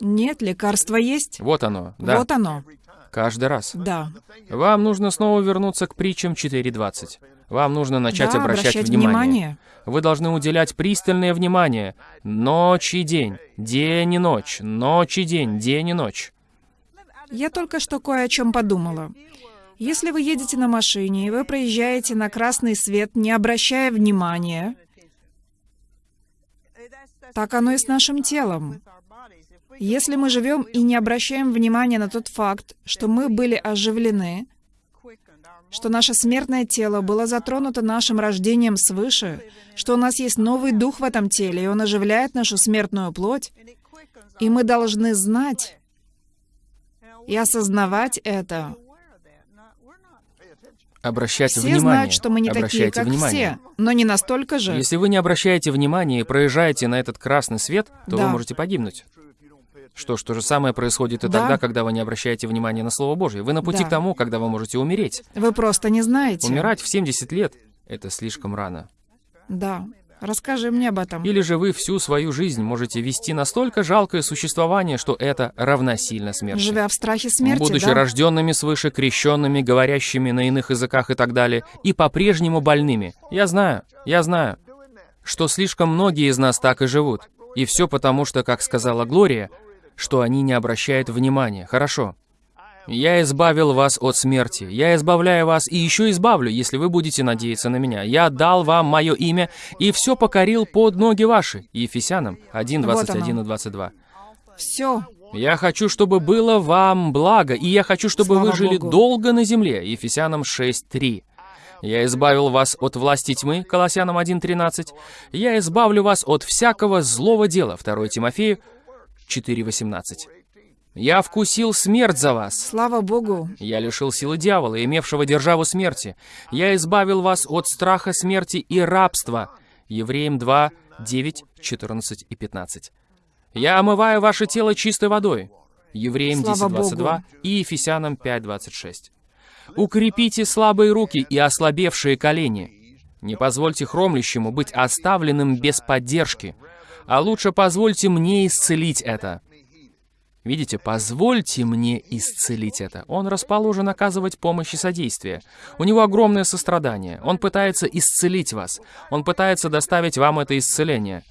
Нет, лекарства есть. Вот оно, да, Вот оно. каждый раз. Да. Вам нужно снова вернуться к притчам 4.20. Вам нужно начать да, обращать, обращать внимание. внимание. Вы должны уделять пристальное внимание. Ночь и день, день и ночь, ночь и день, день и ночь. Я только что кое о чем подумала. Если вы едете на машине, и вы проезжаете на красный свет, не обращая внимания, так оно и с нашим телом. Если мы живем и не обращаем внимания на тот факт, что мы были оживлены, что наше смертное тело было затронуто нашим рождением свыше, что у нас есть новый дух в этом теле, и он оживляет нашу смертную плоть, и мы должны знать и осознавать это. Обращайте Все внимание. знают, что мы не такие, Обращайте как внимание. все, но не настолько же. Если вы не обращаете внимания и проезжаете на этот красный свет, то Да. вы можете погибнуть. Что ж, то же самое происходит и Да. тогда, когда вы не обращаете внимания на Слово Божье. Вы на пути Да. к тому, когда вы можете умереть. Вы просто не знаете. Умирать в 70 лет — это слишком рано. Да. Расскажи мне об этом. Или же вы всю свою жизнь можете вести настолько жалкое существование, что это равносильно смерти. Живя в страхе смерти, Будучи да? рожденными свыше, крещенными, говорящими на иных языках и так далее, и по-прежнему больными. Я знаю, я знаю, что слишком многие из нас так и живут. И все потому, что, как сказала Глория, что они не обращают внимания. Хорошо. Я избавил вас от смерти. Я избавляю вас и еще избавлю, если вы будете надеяться на меня. Я дал вам мое имя и все покорил под ноги ваши. Ефесянам 1, Вот 21 оно. и 22. Все. Я хочу, чтобы было вам благо, и я хочу, чтобы Слава вы жили Богу. долго на земле. Ефесянам 6.3. Я избавил вас от власти тьмы, Колоссянам 1.13. Я избавлю вас от всякого злого дела, 2 Тимофею 4.18. Я вкусил смерть за вас. Слава Богу. Я лишил силы дьявола, имевшего державу смерти. Я избавил вас от страха смерти и рабства. Евреям 2, 9, 14 и 15. Я омываю ваше тело чистой водой. Евреям Слава 10, 22 Богу. и Ефесянам 5, 26. Укрепите слабые руки и ослабевшие колени. Не позвольте хромлющему быть оставленным без поддержки, а лучше позвольте мне исцелить это. Видите, позвольте мне исцелить это. Он расположен оказывать помощь и содействие. У него огромное сострадание. Он пытается исцелить вас. Он пытается доставить вам это исцеление.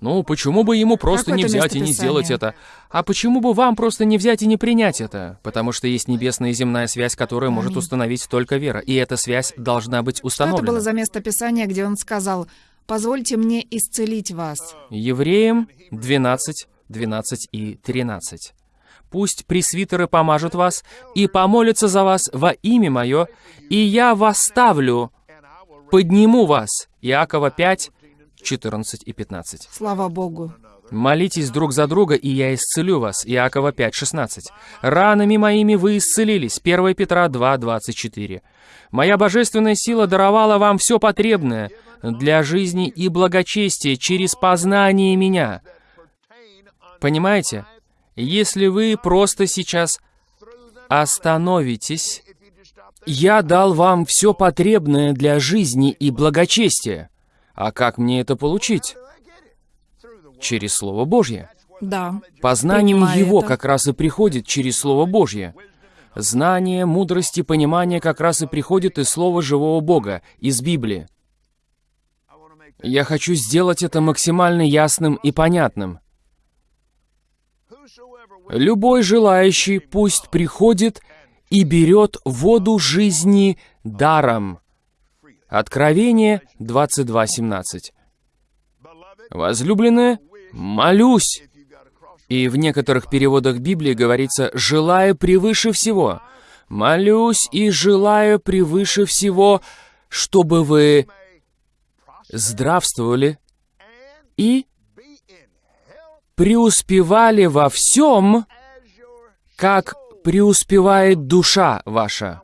Ну, почему бы ему просто Какое не взять и не сделать это? А почему бы вам просто не взять и не принять это? Потому что есть небесная и земная связь, которую может установить только вера. И эта связь должна быть Что это установлена. было за место Писания, где он сказал, «Позвольте мне исцелить вас». Евреям 12, 12 и 13. Пусть пресвитеры помажут вас и помолятся за вас во имя мое, и я восставлю, подниму вас. Иакова 5, 14 и 15. Слава Богу. Молитесь друг за друга, и я исцелю вас. Иакова 5, 16. Ранами моими вы исцелились. 1 Петра 2, 24. Моя божественная сила даровала вам все потребное для жизни и благочестия через познание меня. Понимаете? Если вы просто сейчас остановитесь, я дал вам все потребное для жизни и благочестия. А как мне это получить? Через Слово Божье. Да. Познание Его это. как раз и приходит через Слово Божье. Знание, мудрость и понимание как раз и приходит из Слова живого Бога, из Библии. Я хочу сделать это максимально ясным и понятным. Любой желающий пусть приходит и берет воду жизни даром. Откровение 22.17. Возлюбленная, молюсь. И в некоторых переводах Библии говорится «желаю превыше всего». Молюсь и желаю превыше всего, чтобы вы здравствовали и преуспевали во всем, как преуспевает душа ваша.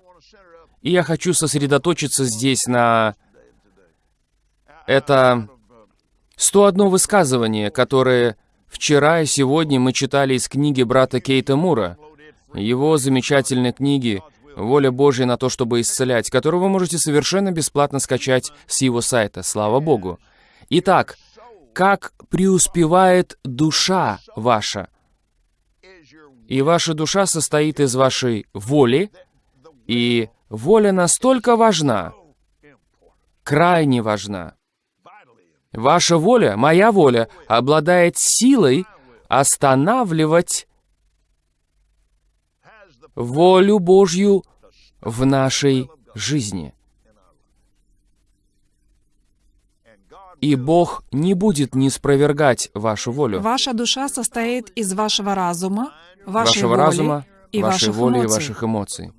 И я хочу сосредоточиться здесь на... Это 101 высказывание, которое вчера и сегодня мы читали из книги брата Кейта Мура, его замечательной книги «Воля Божья на то, чтобы исцелять», которую вы можете совершенно бесплатно скачать с его сайта, слава Богу. Итак, как преуспевает душа ваша? И ваша душа состоит из вашей воли, и воля настолько важна, крайне важна. Ваша воля, моя воля, обладает силой останавливать волю Божью в нашей жизни. И Бог не будет не спровергать вашу волю. Ваша душа состоит из вашего разума, вашей вашего воли разума, и вашей ваших воли и эмоций. ваших эмоций.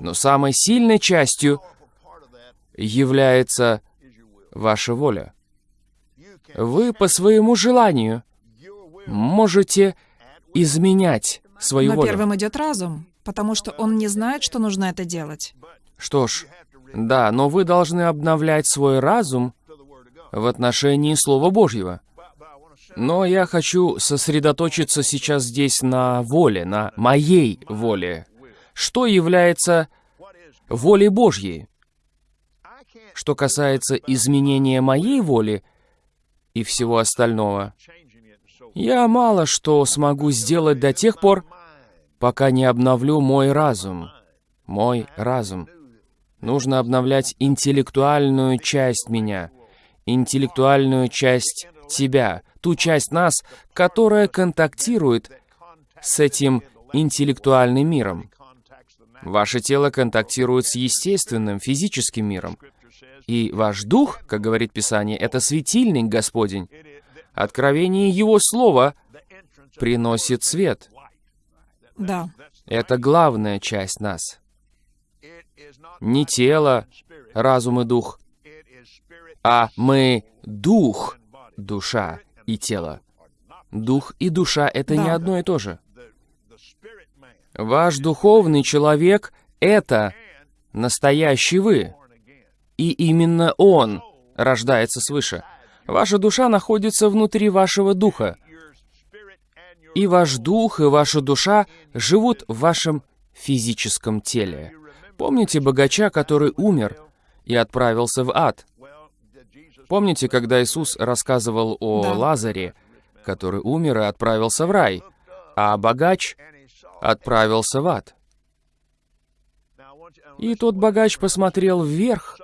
Но самой сильной частью является ваша воля. Вы по своему желанию можете изменять свою Но волю. первым идет разум, потому что он не знает, что нужно это делать. Что ж, да, но вы должны обновлять свой разум в отношении Слова Божьего. Но я хочу сосредоточиться сейчас здесь на воле, на моей воле. Что является волей Божьей? Что касается изменения моей воли и всего остального, я мало что смогу сделать до тех пор, пока не обновлю мой разум. Мой разум. Нужно обновлять интеллектуальную часть меня, интеллектуальную часть тебя, ту часть нас, которая контактирует с этим интеллектуальным миром. Ваше тело контактирует с естественным, физическим миром. И ваш дух, как говорит Писание, это светильник Господень. Откровение Его Слова приносит свет. Да. Это главная часть нас. Не тело, разум и дух, а мы дух, душа и тело. Дух и душа — это не Да. одно и то же. Ваш духовный человек — это настоящий вы. И именно он рождается свыше. Ваша душа находится внутри вашего духа. И ваш дух, и ваша душа живут в вашем физическом теле. Помните богача, который умер и отправился в ад? Помните, когда Иисус рассказывал о Да. Лазаре, который умер и отправился в рай, а богач отправился в ад? И тот богач посмотрел вверх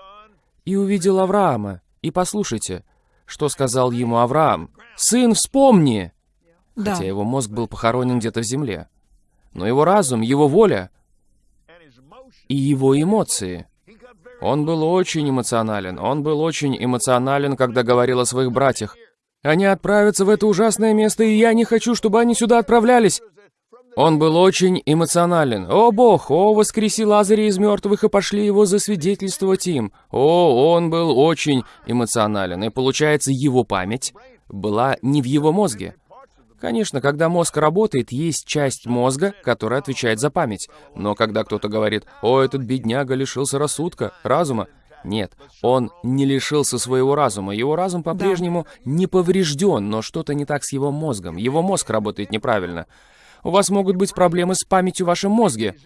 и увидел Авраама. И послушайте, что сказал ему Авраам. «Сын, вспомни!» Да. Хотя его мозг был похоронен где-то в земле. Но его разум, его воля и его эмоции. Он был очень эмоционален. Он был очень эмоционален, когда говорил о своих братьях. Они отправятся в это ужасное место, и я не хочу, чтобы они сюда отправлялись. Он был очень эмоционален. «О, Бог! О, воскреси Лазаря из мертвых и пошли его засвидетельствовать им!» О, он был очень эмоционален. И получается, его память была не в его мозге. Конечно, когда мозг работает, есть часть мозга, которая отвечает за память. Но когда кто-то говорит, «О, этот бедняга лишился рассудка, разума», нет, он не лишился своего разума. Его разум по-прежнему не поврежден, но что-то не так с его мозгом. Его мозг работает неправильно. У вас могут быть проблемы с памятью в вашем мозге.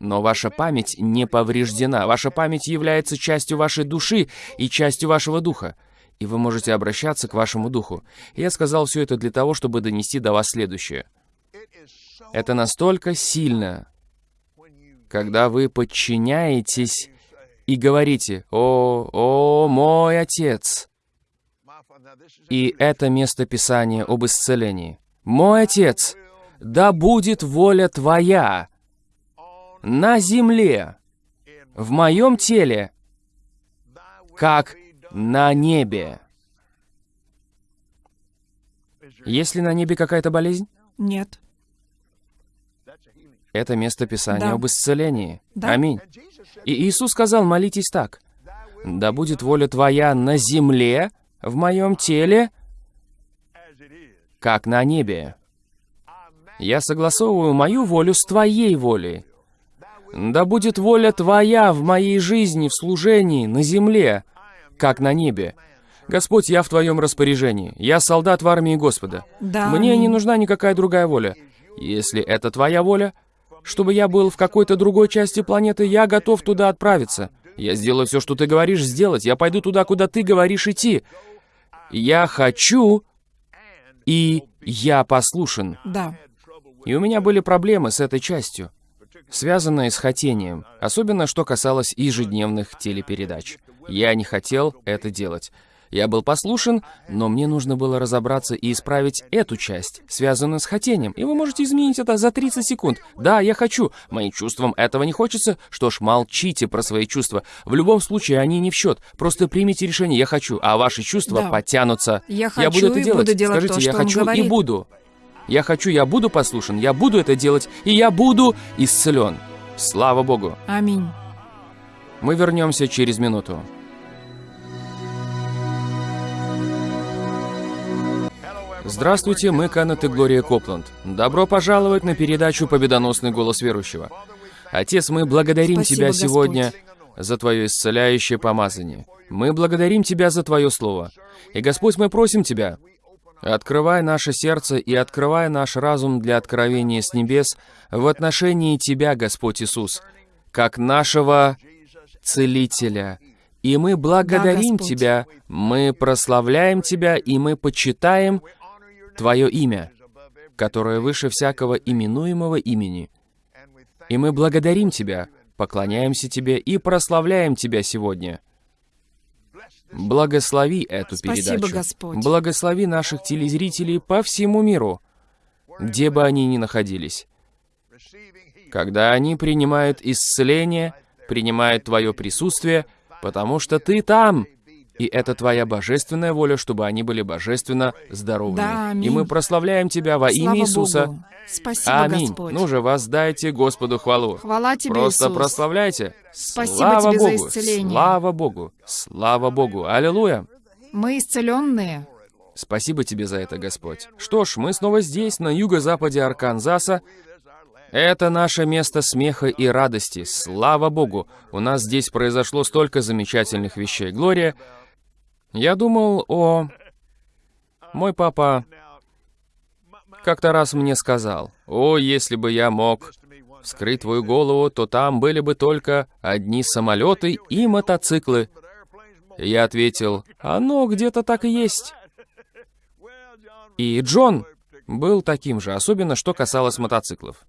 Но ваша память не повреждена. Ваша память является частью вашей души и частью вашего духа. И вы можете обращаться к вашему духу. Я сказал все это для того, чтобы донести до вас следующее. Это настолько сильно, когда вы подчиняетесь и говорите «О, о, мой Отец». И это место Писания об исцелении. «Мой Отец, да будет воля Твоя на земле, в моем теле, как на небе». Есть ли на небе какая-то болезнь? Нет. Это место Писания Да. об исцелении. Да. Аминь. И Иисус сказал, молитесь так. «Да будет воля Твоя на земле, в моем теле, как на небе». Я согласовываю мою волю с Твоей волей. Да будет воля Твоя в моей жизни, в служении, на земле, как на небе. Господь, я в Твоем распоряжении. Я солдат в армии Господа. Да, Мне не нужна никакая другая воля. Если это Твоя воля, чтобы я был в какой-то другой части планеты, я готов туда отправиться. Я сделаю все, что Ты говоришь сделать. Я пойду туда, куда Ты говоришь идти. Я хочу, и я послушен. Да. И у меня были проблемы с этой частью, связанные с хотением, особенно что касалось ежедневных телепередач. Я не хотел это делать. Я был послушен, но мне нужно было разобраться и исправить эту часть, связанную с хотением. И вы можете изменить это за 30 секунд. Да, я хочу. Моим чувствам этого не хочется. Что ж, молчите про свои чувства. В любом случае, они не в счет. Просто примите решение «я хочу», а ваши чувства Да. подтянутся. Я я буду хочу это делать. буду делать Скажите, то, я хочу и буду. Я хочу, я буду послушен, я буду это делать, и я буду исцелен. Слава Богу. Аминь. Мы вернемся через минуту. Здравствуйте, мы Канет и Глория Копланд. Добро пожаловать на передачу «Победоносный голос верующего». Отец, мы благодарим Спасибо, Тебя Господь. сегодня за Твое исцеляющее помазание. Мы благодарим Тебя за Твое Слово. И, Господь, мы просим Тебя, открывай наше сердце и открывай наш разум для откровения с небес в отношении Тебя, Господь Иисус, как нашего Целителя. И мы благодарим Господь. Тебя, мы прославляем Тебя, и мы почитаем Твое имя, которое выше всякого именуемого имени. И мы благодарим Тебя, поклоняемся Тебе и прославляем Тебя сегодня. Благослови эту Спасибо, передачу. Господь. Благослови наших телезрителей по всему миру, где бы они ни находились. Когда они принимают исцеление, принимают Твое присутствие, потому что Ты там, и это Твоя божественная воля, чтобы они были божественно здоровыми. Да, аминь. И мы прославляем Тебя во имя Слава Иисуса. Богу. Спасибо, Аминь. Господь. Ну же, воздайте Господу хвалу. Хвала тебе, Просто Иисус. прославляйте. Спасибо Слава тебе за Богу, исцеление. Слава Богу, слава Богу, аллилуйя. Мы исцеленные. Спасибо тебе за это, Господь. Что ж, мы снова здесь, на юго-западе Арканзаса. Это наше место смеха и радости. Слава Богу, у нас здесь произошло столько замечательных вещей. Глория, я думал о... Мой папа как-то раз мне сказал, «О, если бы я мог вскрыть твою голову, то там были бы только одни самолеты и мотоциклы». И Я ответил, «Оно где-то так и есть». И Джон был таким же, особенно что касалось мотоциклов.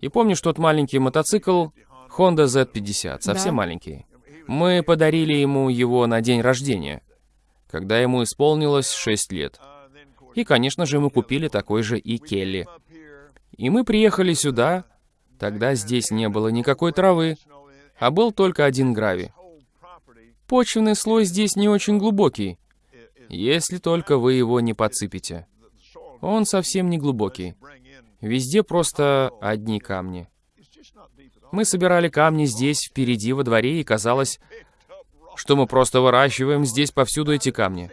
И помнишь тот маленький мотоцикл Honda Z50, совсем Да. маленький? Мы подарили ему его на день рождения, когда ему исполнилось 6 лет. И, конечно же, мы купили такой же и Келли. И мы приехали сюда, тогда здесь не было никакой травы, а был только один гравий. Почвенный слой здесь не очень глубокий, если только вы его не подсыпете. Он совсем не глубокий. Везде просто одни камни. Мы собирали камни здесь, впереди, во дворе, и казалось, что мы просто выращиваем здесь повсюду эти камни.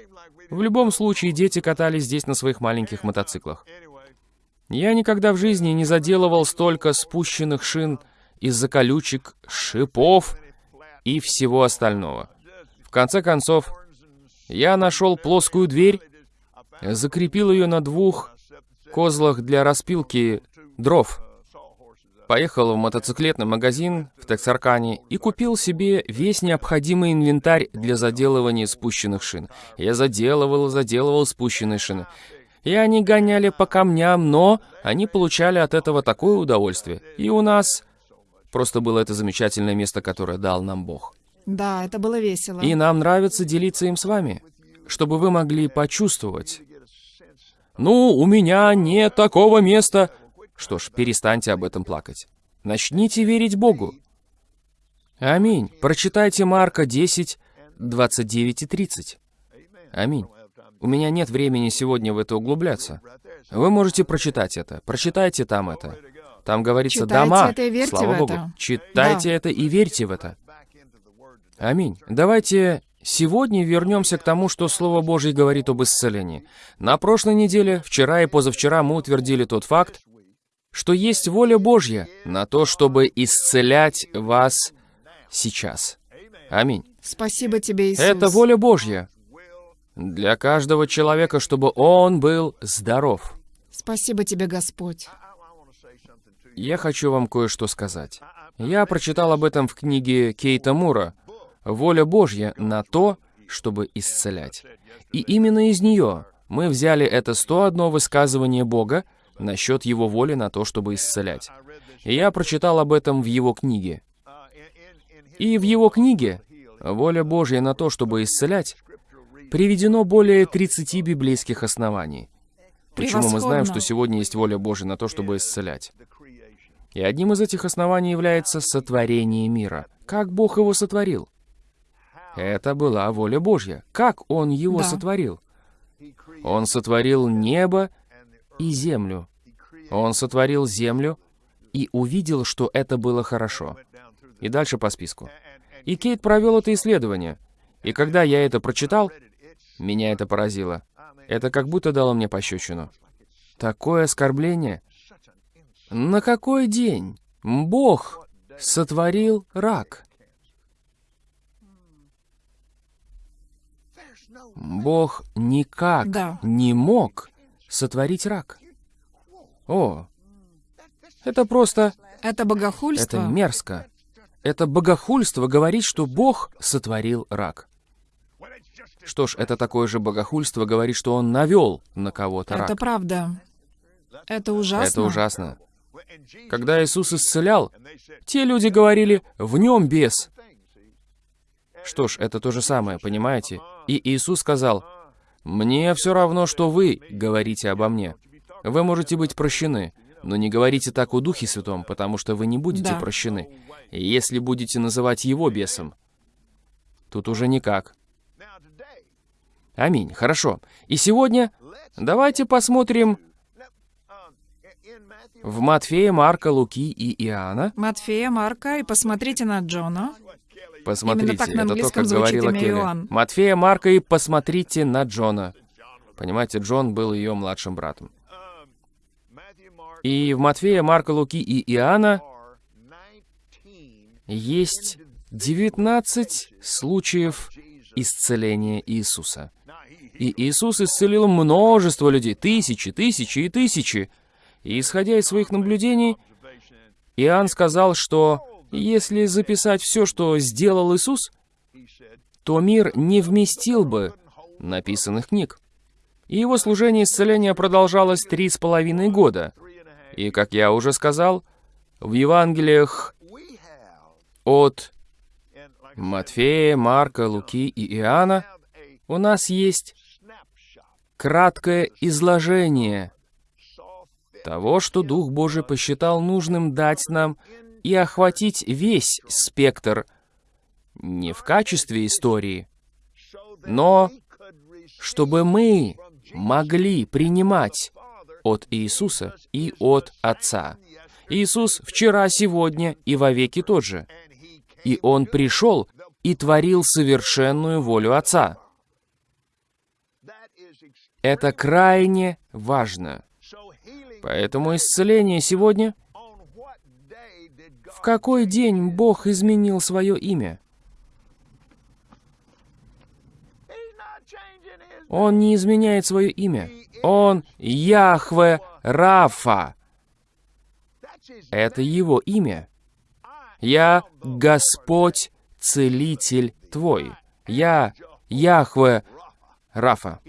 В любом случае, дети катались здесь на своих маленьких мотоциклах. Я никогда в жизни не заделывал столько спущенных шин из-за колючек, шипов и всего остального. В конце концов, я нашел плоскую дверь, закрепил ее на двух козлах для распилки дров. Поехал в мотоциклетный магазин в Тексаркане и купил себе весь необходимый инвентарь для заделывания спущенных шин. Я заделывал и заделывал спущенные шины. И они гоняли по камням, но они получали от этого такое удовольствие. И у нас просто было это замечательное место, которое дал нам Бог. Да, это было весело. И нам нравится делиться им с вами, чтобы вы могли почувствовать. Ну, у меня нет такого места. Что ж, перестаньте об этом плакать. Начните верить Богу. Аминь. Прочитайте Марка 10, 29 и 30. Аминь. У меня нет времени сегодня в это углубляться. Вы можете прочитать это. Прочитайте там это. Там говорится Читайте «дома». это и верьте Слава в Богу. это. Читайте Да. это и верьте в это. Аминь. Давайте сегодня вернемся к тому, что Слово Божье говорит об исцелении. На прошлой неделе, вчера и позавчера мы утвердили тот факт, что есть воля Божья на то, чтобы исцелять вас сейчас. Аминь. Спасибо тебе, Иисус. Это воля Божья для каждого человека, чтобы он был здоров. Спасибо тебе, Господь. Я хочу вам кое-что сказать. Я прочитал об этом в книге Кейта Мура «Воля Божья на то, чтобы исцелять». И именно из нее мы взяли это 101 высказывание Бога насчет Его воли на то, чтобы исцелять. И я прочитал об этом в Его книге. И в Его книге «Воля Божья на то, чтобы исцелять» приведено более 30 библейских оснований. Почему мы знаем, что сегодня есть воля Божья на то, чтобы исцелять? И одним из этих оснований является сотворение мира. Как Бог его сотворил? Это была воля Божья. Как Он его Да. сотворил? Он сотворил небо и землю. Он сотворил землю и увидел, что это было хорошо. И дальше по списку. И Кейт провел это исследование. И когда я это прочитал, меня это поразило. Это как будто дало мне пощечину. Такое оскорбление. На какой день Бог сотворил рак? Бог никак Да. не мог сотворить рак. О, это просто... Это богохульство. Это мерзко. Это богохульство говорить, что Бог сотворил рак. Что ж, это такое же богохульство говорить, что Он навел на кого-то Это рак. правда. Это ужасно. Это ужасно. Когда Иисус исцелял, те люди говорили, в нем бес. Что ж, это то же самое, понимаете? И Иисус сказал, «Мне все равно, что вы говорите обо мне. Вы можете быть прощены, но не говорите так о Духе Святом, потому что вы не будете Да. прощены. Если будете называть его бесом, тут уже никак. Аминь. Хорошо. И сегодня давайте посмотрим в Матфея, Марка, Луки и Иоанна. Матфея, Марка, и посмотрите на Джона. Посмотрите, Именно так на это то, как говорила Келли. Иоанн. Матфея, Марка и посмотрите на Джона. Понимаете, Джон был ее младшим братом. И в Матфея, Марка, Луки и Иоанна есть 19 случаев исцеления Иисуса. И Иисус исцелил множество людей, тысячи, тысячи и тысячи. И исходя из своих наблюдений, Иоанн сказал, что если записать все, что сделал Иисус, то мир не вместил бы написанных книг. И его служение исцеления продолжалось три с половиной года. И, как я уже сказал, в Евангелиях от Матфея, Марка, Луки и Иоанна у нас есть краткое изложение того, что Дух Божий посчитал нужным дать нам и охватить весь спектр не в качестве истории, но чтобы мы могли принимать от Иисуса и от Отца. Иисус вчера, сегодня и вовеки тот же. И Он пришел и творил совершенную волю Отца. Это крайне важно. Поэтому исцеление сегодня... В какой день Бог изменил свое имя? Он не изменяет свое имя. Он Яхве Рафа. Это его имя. Я Господь Целитель твой. Я Яхве Рафа.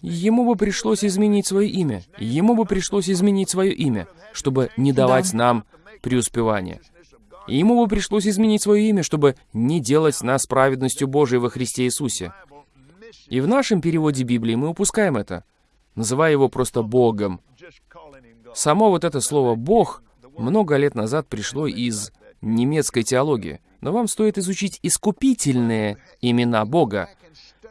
Ему бы пришлось изменить свое имя. Ему бы пришлось изменить свое имя, чтобы не давать Да. нам преуспевания. Ему бы пришлось изменить свое имя, чтобы не делать нас праведностью Божией во Христе Иисусе. И в нашем переводе Библии мы упускаем это, называя его просто Богом. Само вот это слово «Бог» много лет назад пришло из немецкой теологии. Но вам стоит изучить искупительные имена Бога,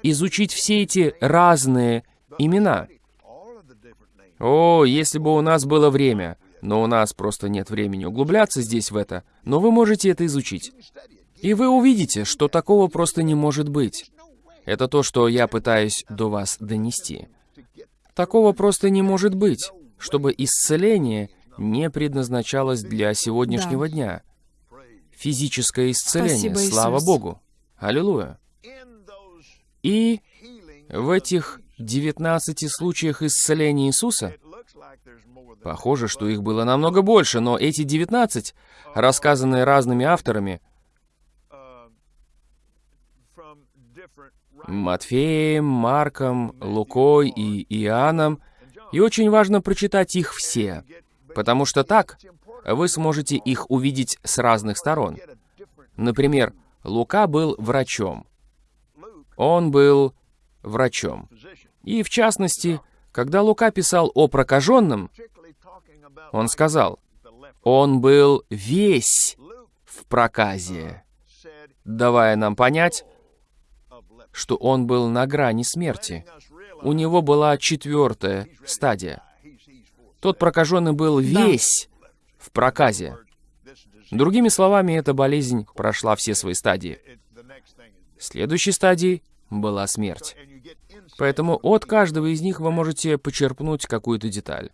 изучить все эти разные имена. О, если бы у нас было время, но у нас просто нет времени углубляться здесь в это, но вы можете это изучить. И вы увидите, что такого просто не может быть. Это то, что я пытаюсь до вас донести. Такого просто не может быть, чтобы исцеление не предназначалось для сегодняшнего дня. Физическое исцеление, Спасибо, слава Иисус. Богу. Аллилуйя. И в этих 19 случаях исцеления Иисуса, похоже, что их было намного больше, но эти 19, рассказанные разными авторами, Матфеем, Марком, Лукой и Иоанном, и очень важно прочитать их все, потому что так вы сможете их увидеть с разных сторон. Например, Лука был врачом, Он был врачом. И в частности, когда Лука писал о прокаженном, он сказал, он был весь в проказе, давая нам понять, что он был на грани смерти. У него была четвертая стадия. Тот прокаженный был весь в проказе. Другими словами, эта болезнь прошла все свои стадии. Следующей стадией была смерть. Поэтому от каждого из них вы можете почерпнуть какую-то деталь.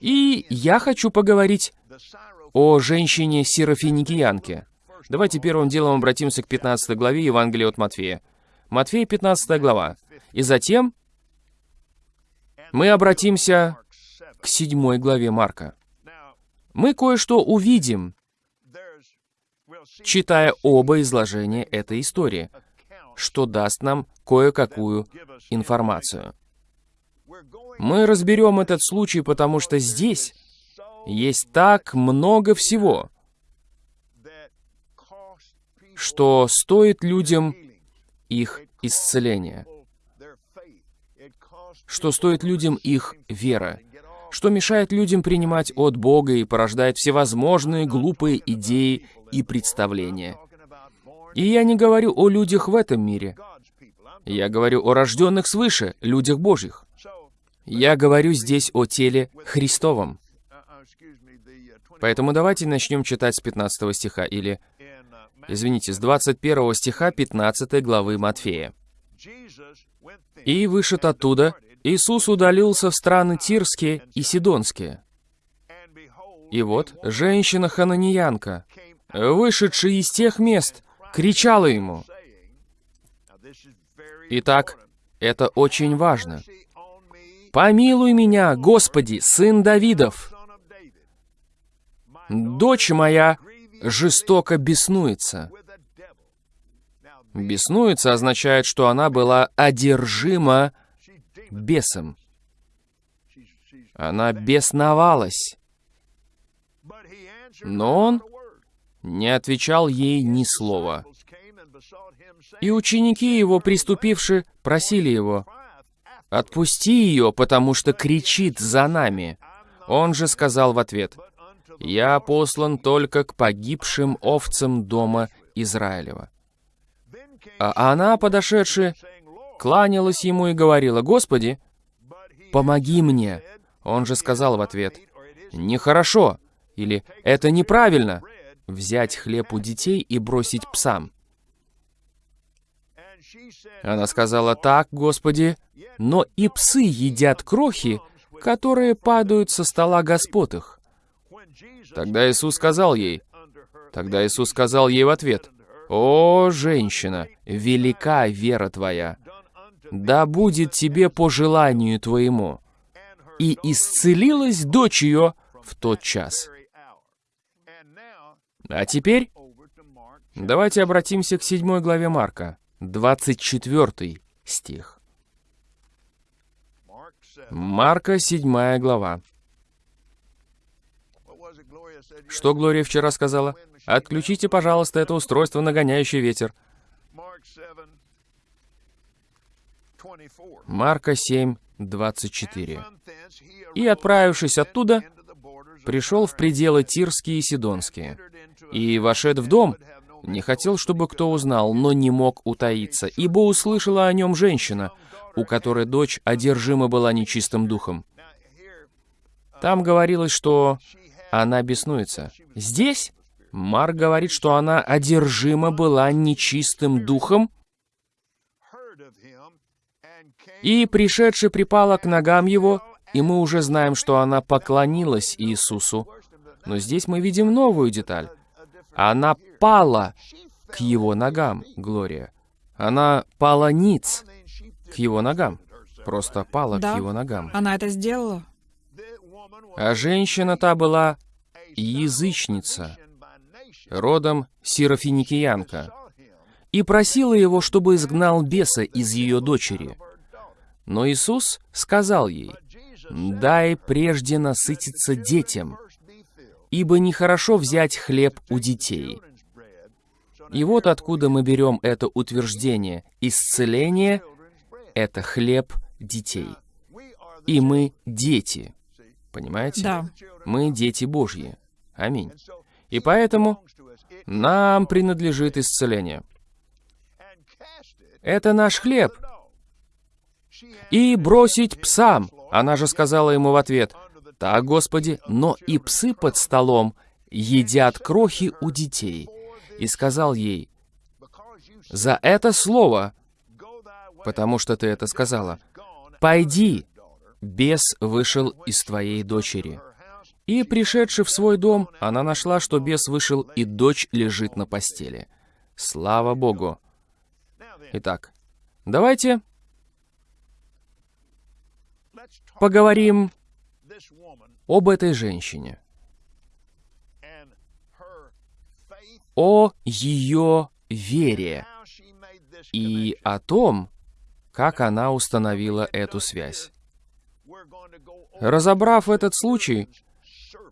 И я хочу поговорить о женщине Серафиникиянке. Давайте первым делом обратимся к 15 главе Евангелия от Матфея. Матфея, 15 глава. И затем мы обратимся к 7 главе Марка. Мы кое-что увидим, читая оба изложения этой истории, что даст нам кое-какую информацию. Мы разберем этот случай, потому что здесь есть так много всего, что стоит людям их исцеления, что стоит людям их вера, что мешает людям принимать от Бога и порождает всевозможные глупые идеи и представления. И я не говорю о людях в этом мире. Я говорю о рожденных свыше, людях Божьих. Я говорю здесь о теле Христовом. Поэтому давайте начнем читать с 15 стиха, или, извините, с 21 стиха 15 главы Матфея. «И вышед оттуда, Иисус удалился в страны Тирские и Сидонские. И вот женщина-хананиянка, вышедшая из тех мест, кричала ему. Итак, это очень важно. «Помилуй меня, Господи, сын Давидов! Дочь моя жестоко беснуется». Беснуется означает, что она была одержима бесом. Она бесновалась. Но он не отвечал ей ни слова. И ученики его, приступивши, просили его, «Отпусти ее, потому что кричит за нами». Он же сказал в ответ, «Я послан только к погибшим овцам дома Израилева». А она, подошедшая, кланялась ему и говорила, «Господи, помоги мне». Он же сказал в ответ, «Нехорошо» или «Это неправильно» взять хлеб у детей и бросить псам. Она сказала, «Так, Господи, но и псы едят крохи, которые падают со стола господ их». Тогда Иисус сказал ей, тогда Иисус сказал ей в ответ, «О, женщина, велика вера твоя, да будет тебе по желанию твоему». И исцелилась дочь ее в тот час. А теперь давайте обратимся к седьмой главе Марка, 24 стих. Марка, седьмая глава. Что Глория вчера сказала? Отключите, пожалуйста, это устройство, нагоняющее ветер. Марка 7, 24. «И, отправившись оттуда, пришел в пределы Тирские и Сидонские, и, вошед в дом, не хотел, чтобы кто узнал, но не мог утаиться, ибо услышала о нем женщина, у которой дочь одержима была нечистым духом. Там говорилось, что она беснуется. Здесь Марк говорит, что она одержима была нечистым духом, и, пришедший, припала к ногам его, и мы уже знаем, что она поклонилась Иисусу. Но здесь мы видим новую деталь. Она пала к его ногам, Глория. Она пала ниц к его ногам. Просто пала да, к его ногам. она это сделала. А женщина та была язычница, родом сирофиникиянка, и просила его, чтобы изгнал беса из ее дочери. Но Иисус сказал ей, «Дай прежде насытиться детям, ибо нехорошо взять хлеб у детей И вот откуда мы берем это утверждение. Исцеление — это хлеб детей. И мы дети. Понимаете? Да. Мы дети Божьи. Аминь. И поэтому нам принадлежит исцеление. Это наш хлеб. И бросить псам. Она же сказала ему в ответ, «Так, Господи, но и псы под столом едят крохи у детей». И сказал ей, «За это слово, потому что ты это сказала, пойди, бес вышел из твоей дочери». И, пришедши в свой дом, она нашла, что бес вышел, и дочь лежит на постели. Слава Богу! Итак, давайте поговорим об этой женщине, о ее вере и о том, как она установила эту связь. Разобрав этот случай,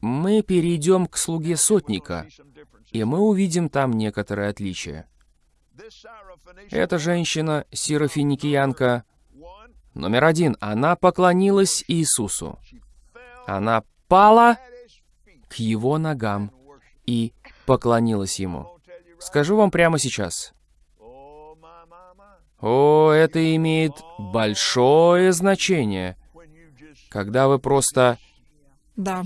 мы перейдем к слуге сотника, и мы увидим там некоторые отличия. Эта женщина, сирофиникиянка, номер один, она поклонилась Иисусу. Она пала к его ногам и поклонилась ему. Скажу вам прямо сейчас. О, это имеет большое значение, когда вы просто Да.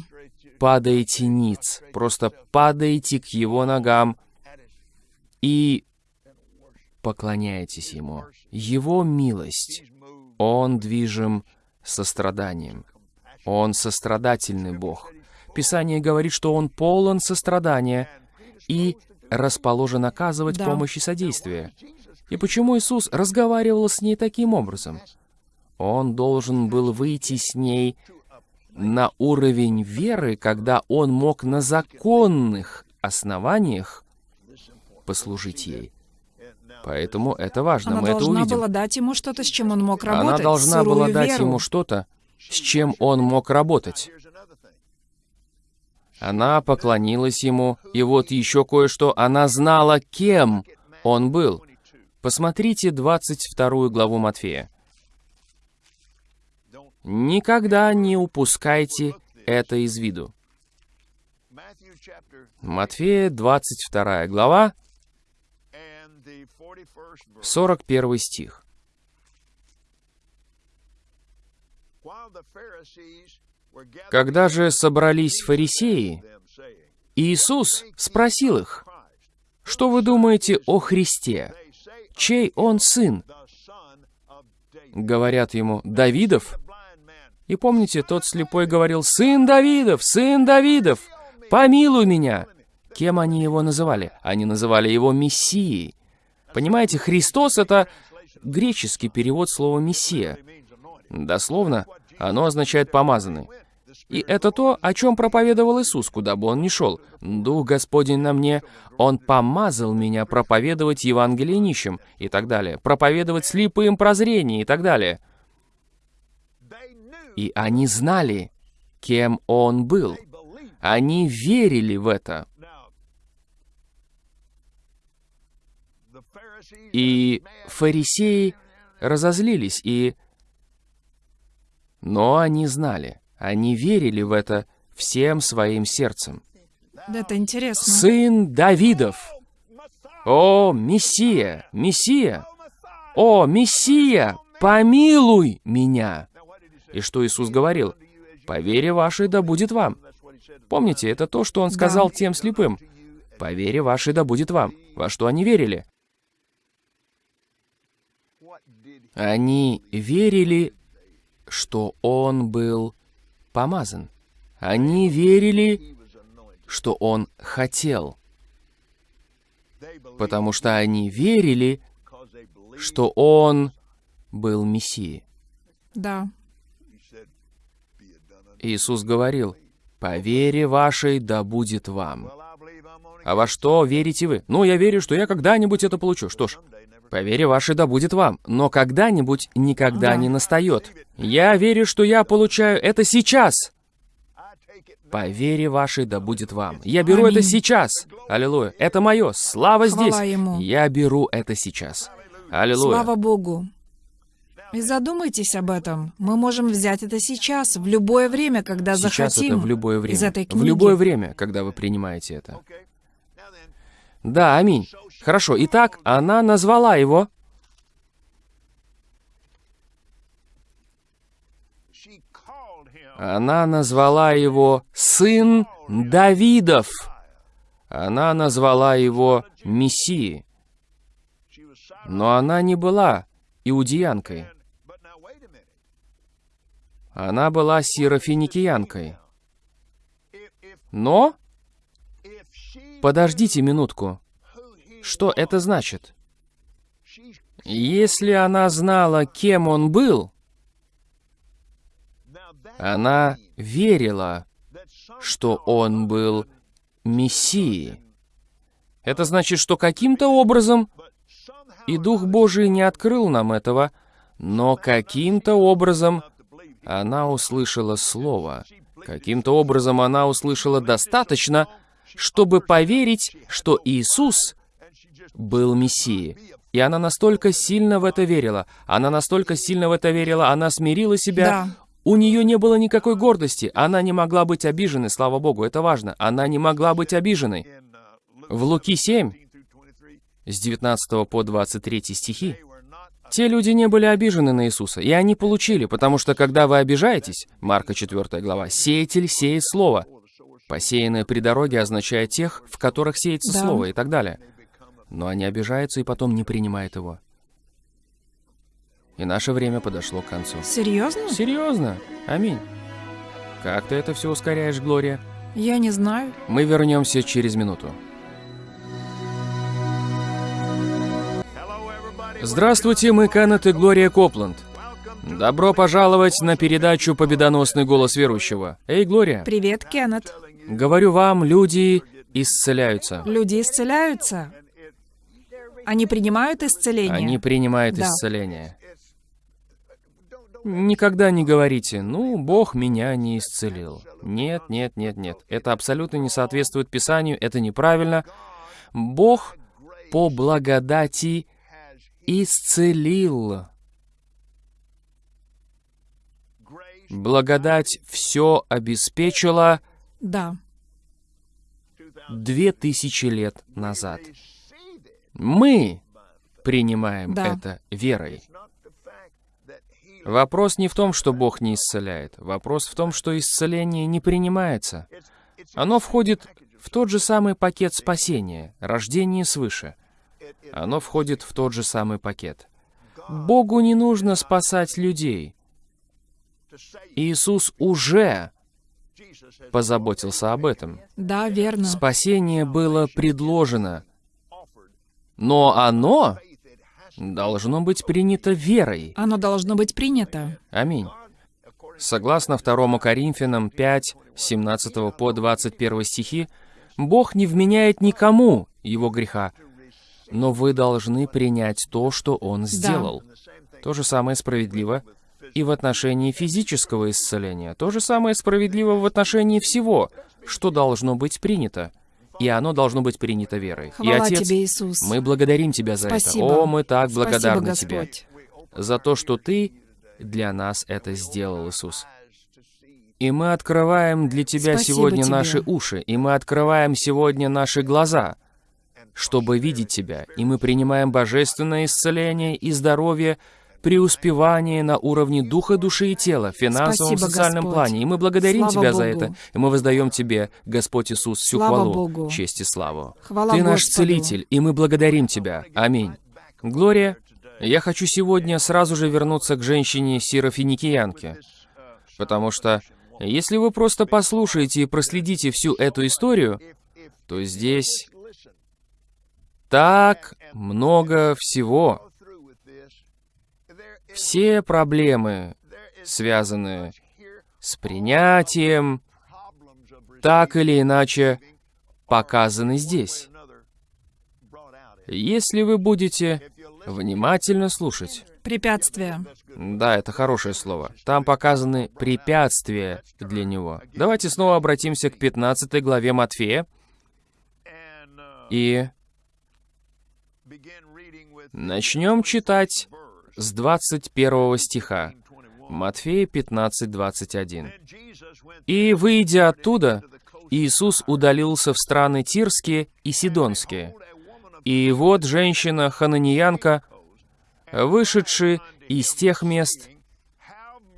падаете ниц, просто падаете к его ногам и поклоняетесь ему. Его милость, он движим состраданием. Он сострадательный Бог. Писание говорит, что он полон сострадания и расположен оказывать Да. помощь и содействие. И почему Иисус разговаривал с ней таким образом? Он должен был выйти с ней на уровень веры, когда он мог на законных основаниях послужить ей. Поэтому это важно, Она мы это должна увидим. была дать ему что-то, с чем он мог работать. Она должна была дать веру. ему что-то, с чем он мог работать. Она поклонилась ему, и вот еще кое-что, она знала, кем он был. Посмотрите 22 главу Матфея. Никогда не упускайте это из виду. Матфея, 22 глава, 41 стих. Когда же собрались фарисеи, Иисус спросил их, «Что вы думаете о Христе? Чей он сын?» Говорят ему, «Давидов». И помните, тот слепой говорил, «Сын Давидов, сын Давидов, помилуй меня». Кем они его называли? Они называли его Мессией. Понимаете, Христос — это греческий перевод слова «мессия». Дословно, оно означает «помазанный». И это то, о чем проповедовал Иисус, куда бы он ни шел. «Дух Господень на мне, Он помазал меня проповедовать Евангелие нищим» и так далее, проповедовать слепым прозрение и так далее. И они знали, кем Он был. Они верили в это. И фарисеи разозлились, и... Но они знали, они верили в это всем своим сердцем. Да, Это интересно. Сын Давидов! О, Мессия! Мессия! О, Мессия! Помилуй меня! И что Иисус говорил? По вере вашей да будет вам. Помните, это то, что Он сказал тем слепым. По вере вашей да будет вам. Во что они верили? Они верили, что Он был помазан. Они верили, что Он хотел. Потому что они верили, что Он был Мессией. Да. Иисус говорил, «По вере вашей да будет вам». А во что верите вы? Ну, я верю, что я когда-нибудь это получу. Что ж, по вере вашей да будет вам. Но когда-нибудь никогда Да. не настает. Я верю, что я получаю это сейчас. По вере вашей да будет вам. Я беру Аминь. это сейчас. Аллилуйя. Это мое. Слава здесь. Ему. Я беру это сейчас. Аллилуйя. Слава Богу. И задумайтесь об этом. Мы можем взять это сейчас, в любое время, когда сейчас захотим. Это в любое время. Из этой книги. В любое время, когда вы принимаете это. Да, аминь. Хорошо. Итак, она назвала его. Она назвала его сын Давидов. Она назвала его Мессией. Но она не была иудеянкой. Она была сирофиникиянкой. Но... Подождите минутку. Что это значит? Если она знала, кем он был, она верила, что он был Мессией. Это значит, что каким-то образом, и Дух Божий не открыл нам этого, но каким-то образом она услышала Слово. Каким-то образом она услышала достаточно, чтобы поверить, что Иисус был Мессией. И она настолько сильно в это верила, она настолько сильно в это верила, она смирила себя. Да. У нее не было никакой гордости, она не могла быть обиженной, слава Богу, это важно. Она не могла быть обиженной. В Луки 7, с 19 по 23 стихи, те люди не были обижены на Иисуса, и они получили, потому что когда вы обижаетесь, Марка 4 глава, «Сеятель сеет слово». Посеянное при дороге означает тех, в которых сеется да. слово и так далее. Но они обижаются и потом не принимают его. И наше время подошло к концу. Серьезно? Серьезно. Аминь. Как ты это все ускоряешь, Глория? Я не знаю. Мы вернемся через минуту. Здравствуйте, мы Канет и Глория Копланд. Добро пожаловать на передачу «Победоносный голос верующего». Эй, Глория. Привет, Кеннет. Говорю вам, люди исцеляются. Люди исцеляются. Они принимают исцеление? Они принимают да. исцеление. Никогда не говорите, ну, Бог меня не исцелил. Нет, нет, нет, нет. Это абсолютно не соответствует Писанию, это неправильно. Бог по благодати исцелил. Благодать все обеспечила да. две тысячи лет назад. Мы принимаем да. это верой. Вопрос не в том, что Бог не исцеляет. Вопрос в том, что исцеление не принимается. Оно входит в тот же самый пакет спасения, рождение свыше. Оно входит в тот же самый пакет. Богу не нужно спасать людей. Иисус уже позаботился об этом. Да, верно. Спасение было предложено, но оно должно быть принято верой. Оно должно быть принято. Аминь. Согласно 2 Коринфянам 5, 17 по 21 стихи, Бог не вменяет никому его греха, но вы должны принять то, что Он сделал. Да. То же самое справедливо и в отношении физического исцеления. То же самое справедливо в отношении всего, что должно быть принято. И оно должно быть принято верой. Хвала и Отец, тебе, Иисус. мы благодарим Тебя за Спасибо. это. О, мы так Спасибо, благодарны Господь. Тебе за то, что Ты для нас это сделал, Иисус. И мы открываем для Тебя Спасибо сегодня тебе. наши уши, и мы открываем сегодня наши глаза, чтобы видеть Тебя, и мы принимаем божественное исцеление и здоровье, преуспевание на уровне духа, души и тела, в финансовом, Спасибо, социальном Господь. плане. И мы благодарим Слава Тебя за Богу. это, и мы воздаем Тебе, Господь Иисус, всю Слава хвалу, Богу. честь и славу. Хвала Ты наш Господу. Целитель, и мы благодарим Тебя. Аминь. Глория, я хочу сегодня сразу же вернуться к женщине Сирофиникиянке, потому что если вы просто послушаете и проследите всю эту историю, то здесь так много всего. Все проблемы, связанные с принятием, так или иначе показаны здесь. если вы будете внимательно слушать. Препятствия. Да, это хорошее слово. Там показаны препятствия для него. Давайте снова обратимся к 15 главе Матфея и начнем читать с 21 стиха. Матфея 15, 21. «И, выйдя оттуда, Иисус удалился в страны Тирские и Сидонские. И вот женщина-хананиянка, вышедшая из тех мест,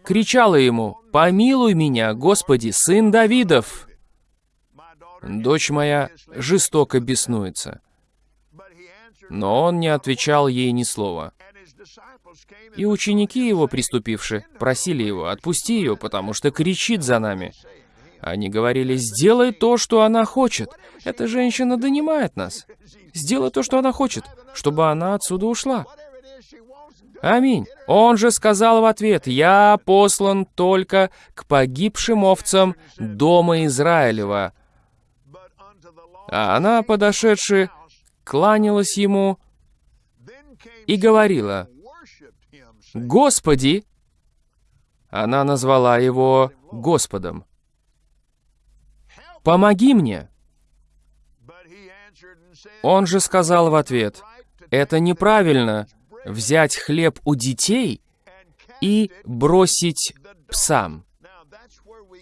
кричала ему, «Помилуй меня, Господи, сын Давидов!» Дочь моя жестоко беснуется. Но он не отвечал ей ни слова. И ученики его, приступивши, просили его, «Отпусти ее, потому что кричит за нами». Они говорили, «Сделай то, что она хочет. Эта женщина донимает нас. Сделай то, что она хочет, чтобы она отсюда ушла». Аминь. Он же сказал в ответ, «Я послан только к погибшим овцам дома Израилева». А она, подошедшая, кланялась ему и говорила, «Господи!» Она назвала его Господом. «Помоги мне!» Он же сказал в ответ, «Это неправильно взять хлеб у детей и бросить псам».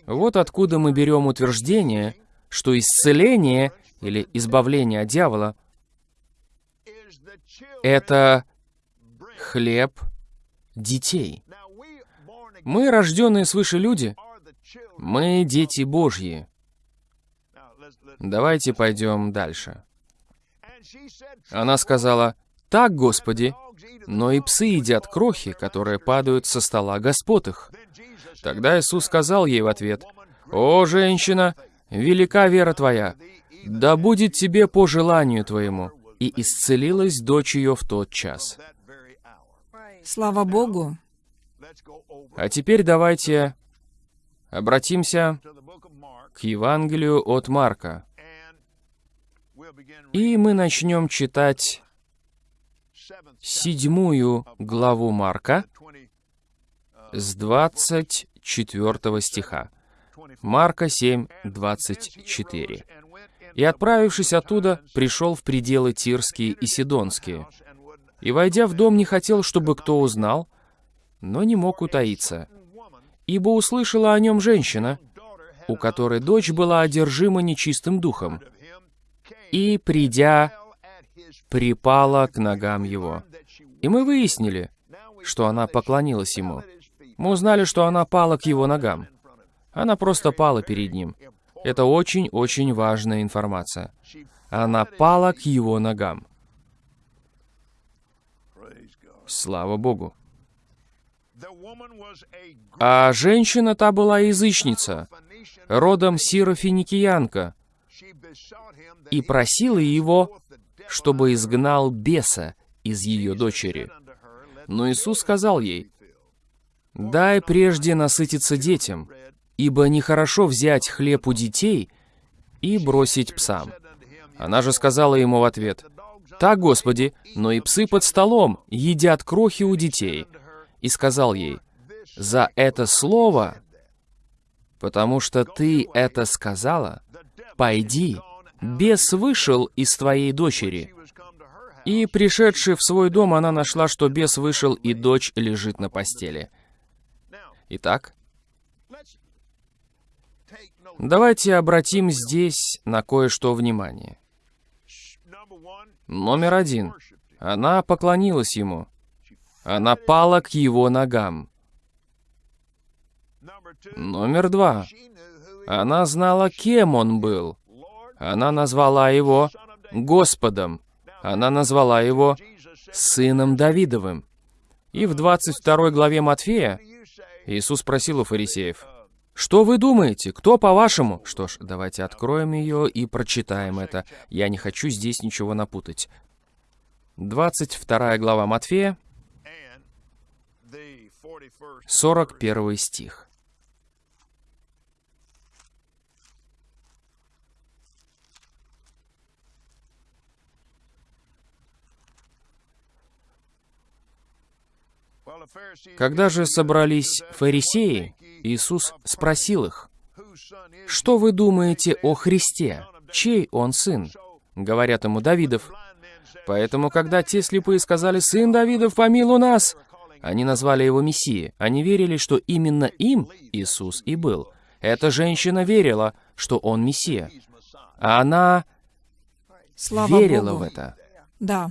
Вот откуда мы берем утверждение, что исцеление или избавление от дьявола — это хлеб детей. Мы, рожденные свыше люди, мы дети Божьи. Давайте пойдем дальше. Она сказала, «Так, Господи, но и псы едят крохи, которые падают со стола господ их». Тогда Иисус сказал ей в ответ, «О, женщина, велика вера твоя, да будет тебе по желанию твоему». И исцелилась дочь ее в тот час. Слава Богу. А теперь давайте обратимся к Евангелию от Марка. И мы начнем читать седьмую главу Марка с 24 стиха. Марка 7, 24. «И, отправившись оттуда, пришел в пределы Тирские и Сидонские, и, войдя в дом, не хотел, чтобы кто узнал, но не мог утаиться, ибо услышала о нем женщина, у которой дочь была одержима нечистым духом, и, придя, припала к ногам его. И мы выяснили, что она поклонилась ему. Мы узнали, что она пала к его ногам. Она просто пала перед ним. Это очень-очень важная информация. Она пала к его ногам. Слава Богу. А женщина та была язычница, родом сирофиникиянка, и просила его, чтобы изгнал беса из ее дочери. Но Иисус сказал ей, «Дай прежде насытиться детям, ибо нехорошо взять хлеб у детей и бросить псам». Она же сказала ему в ответ, «Так, Господи, но и псы под столом едят крохи у детей». И сказал ей, «За это слово, потому что ты это сказала, пойди, бес вышел из твоей дочери». И, пришедши в свой дом, она нашла, что бес вышел, и дочь лежит на постели. Итак, давайте обратим здесь на кое-что внимание. Номер один. Она поклонилась ему. Она пала к его ногам. Номер два. Она знала, кем он был. Она назвала его Господом. Она назвала его Сыном Давидовым. И в 22 главе Матфея Иисус спросил у фарисеев, что вы думаете? Кто по-вашему? Что ж, давайте откроем ее и прочитаем это. Я не хочу здесь ничего напутать. 22 глава Матфея, 41 стих. Когда же собрались фарисеи, Иисус спросил их, «Что вы думаете о Христе? Чей он сын?» Говорят ему, «Давидов». Поэтому, когда те слепые сказали, «Сын Давидов, помилуй нас!» Они назвали его Мессией. Они верили, что именно им Иисус и был. Эта женщина верила, что он Мессия. А она Слава верила Богу. в это. Да.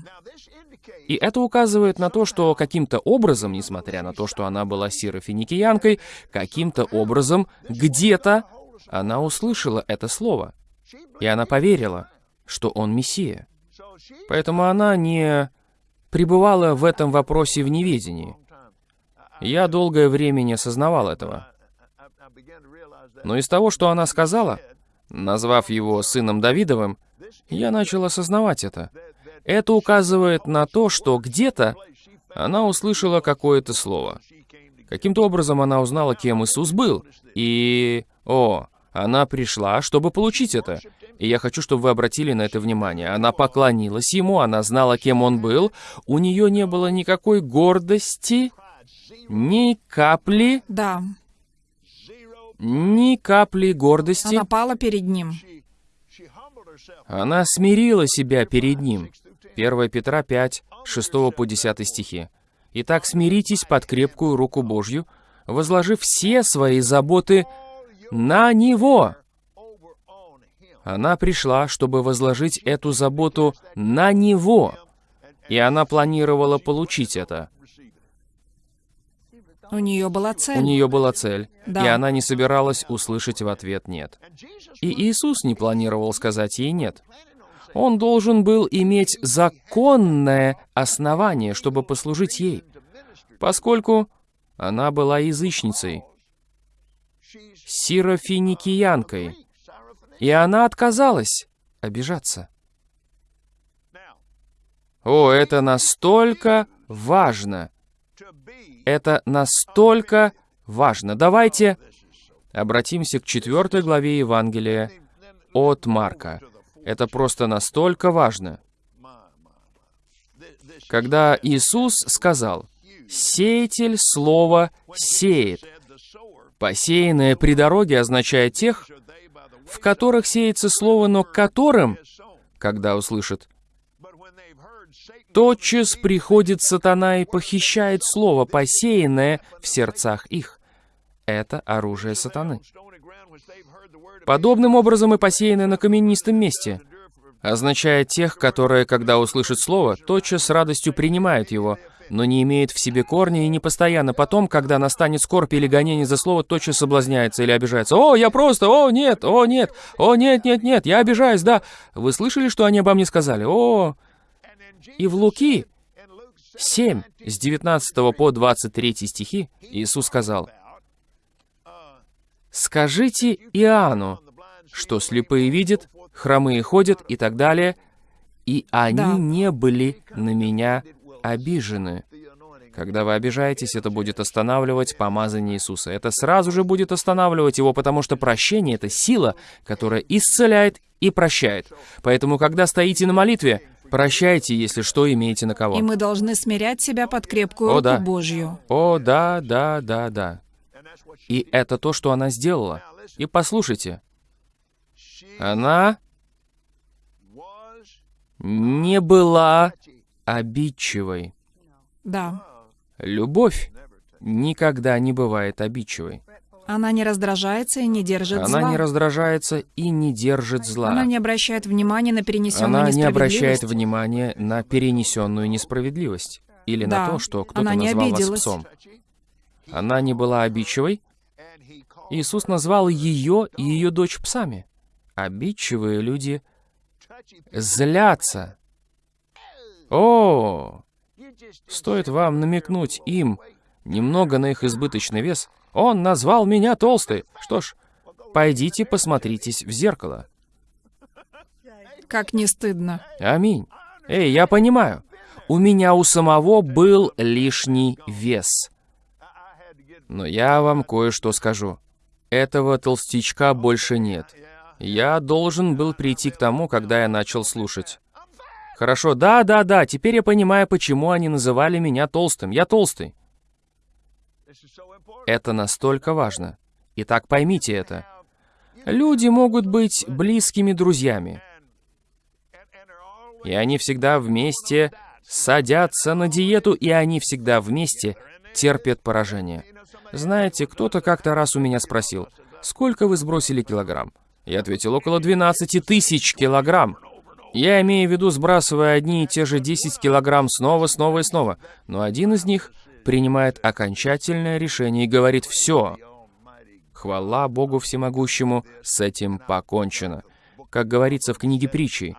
И это указывает на то, что каким-то образом, несмотря на то, что она была сирофиникиянкой, каким-то образом, где-то, она услышала это слово. И она поверила, что он Мессия. Поэтому она не пребывала в этом вопросе в неведении. Я долгое время не осознавал этого. Но из того, что она сказала, назвав его сыном Давидовым, я начал осознавать это. Это указывает на то, что где-то она услышала какое-то слово. Каким-то образом она узнала, кем Иисус был. И, о, она пришла, чтобы получить это. И я хочу, чтобы вы обратили на это внимание. Она поклонилась ему, она знала, кем он был. У нее не было никакой гордости, ни капли, Да. ни капли гордости. Она пала перед ним. Она смирила себя перед ним. 1 Петра 5, 6 по 10 стихи. «Итак, смиритесь под крепкую руку Божью, возложив все свои заботы на Него». Она пришла, чтобы возложить эту заботу на Него, и она планировала получить это. У нее была цель. У нее была цель, Да. и она не собиралась услышать в ответ «нет». И Иисус не планировал сказать ей «нет». Он должен был иметь законное основание, чтобы послужить ей, поскольку она была язычницей, сирофиникиянкой, и она отказалась обижаться. О, это настолько важно! Это настолько важно. Давайте обратимся к четвертой главе Евангелия от Марка. Это просто настолько важно. Когда Иисус сказал, «Сеятель слова сеет», посеянное при дороге означает тех, в которых сеется слово, но которым, когда услышат, тотчас приходит сатана и похищает слово, посеянное в сердцах их. Это оружие сатаны. Подобным образом и посеянное на каменистом месте означает тех, которые, когда услышат слово, тотчас с радостью принимают его, но не имеют в себе корня и не постоянно потом, когда настанет скорбь или гонение за слово, тотчас соблазняется или обижается. «О, я просто! О, нет! О, нет! О, нет, нет, нет! Я обижаюсь, да! Вы слышали, что они обо мне сказали? О!» И в Луки 7, с 19 по 23 стихи, Иисус сказал, «Скажите Иоанну, что слепые видят, хромые ходят и так далее, и они Да. не были на меня обижены». Когда вы обижаетесь, это будет останавливать помазание Иисуса. Это сразу же будет останавливать его, потому что прощение — это сила, которая исцеляет и прощает. Поэтому, когда стоите на молитве, прощайте, если что имеете на кого. И мы должны смирять себя под крепкую О, руку да. Божью. О, да, да, да, да. И это то, что она сделала. И послушайте, она не была обидчивой. Да. Любовь никогда не бывает обидчивой. Она не раздражается и не держит Она зла. не раздражается и не держит зла. Она не обращает внимания на перенесенную Она не обращает несправедливость. внимания на перенесенную несправедливость. Или на Да, то, что кто-то она не назвал вас обиделась. псом. Она не была обидчивой. Иисус назвал ее и ее дочь псами. Обидчивые люди злятся. О, стоит вам намекнуть им немного на их избыточный вес. Он назвал меня толстой. Что ж, пойдите посмотритесь в зеркало. Как не стыдно. Аминь. Эй, я понимаю. У меня у самого был лишний вес. Но я вам кое-что скажу. Этого толстячка больше нет. Я должен был прийти к тому, когда я начал слушать. Хорошо, да, да, да, теперь я понимаю, почему они называли меня толстым. Я толстый. Это настолько важно. Итак, поймите это. Люди могут быть близкими друзьями. И они всегда вместе садятся на диету, и они всегда вместе терпят поражение. Знаете, кто-то как-то раз у меня спросил, сколько вы сбросили килограмм? Я ответил, около 12 тысяч килограмм. Я имею в виду, сбрасывая одни и те же 10 килограмм снова, снова и снова. Но один из них принимает окончательное решение и говорит «все». Хвала Богу Всемогущему, с этим покончено. Как говорится в книге притчи,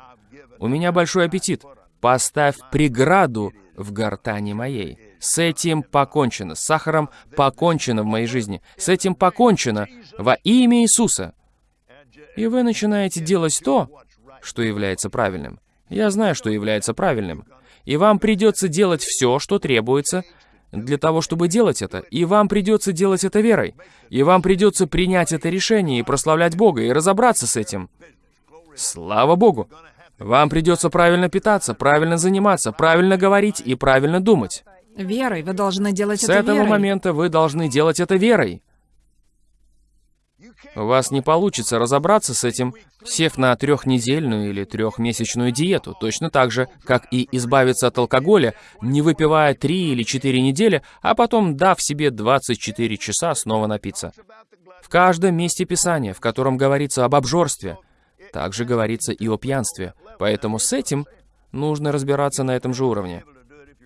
«У меня большой аппетит, поставь преграду в гортани моей». С этим покончено, с сахаром покончено в моей жизни, с этим покончено во имя Иисуса. И вы начинаете делать то, что является правильным. Я знаю, что является правильным. И вам придется делать все, что требуется для того, чтобы делать это. И вам придется делать это верой. И вам придется принять это решение и прославлять Бога, и разобраться с этим. Слава Богу! Вам придется правильно питаться, правильно заниматься, правильно говорить и правильно думать. Верой. Вы должны делать с это этого верой. момента вы должны делать это верой. У вас не получится разобраться с этим, сев на трехнедельную или трехмесячную диету, точно так же, как и избавиться от алкоголя, не выпивая три или четыре недели, а потом, дав себе 24 часа, снова напиться. В каждом месте Писания, в котором говорится об обжорстве, также говорится и о пьянстве. Поэтому с этим нужно разбираться на этом же уровне.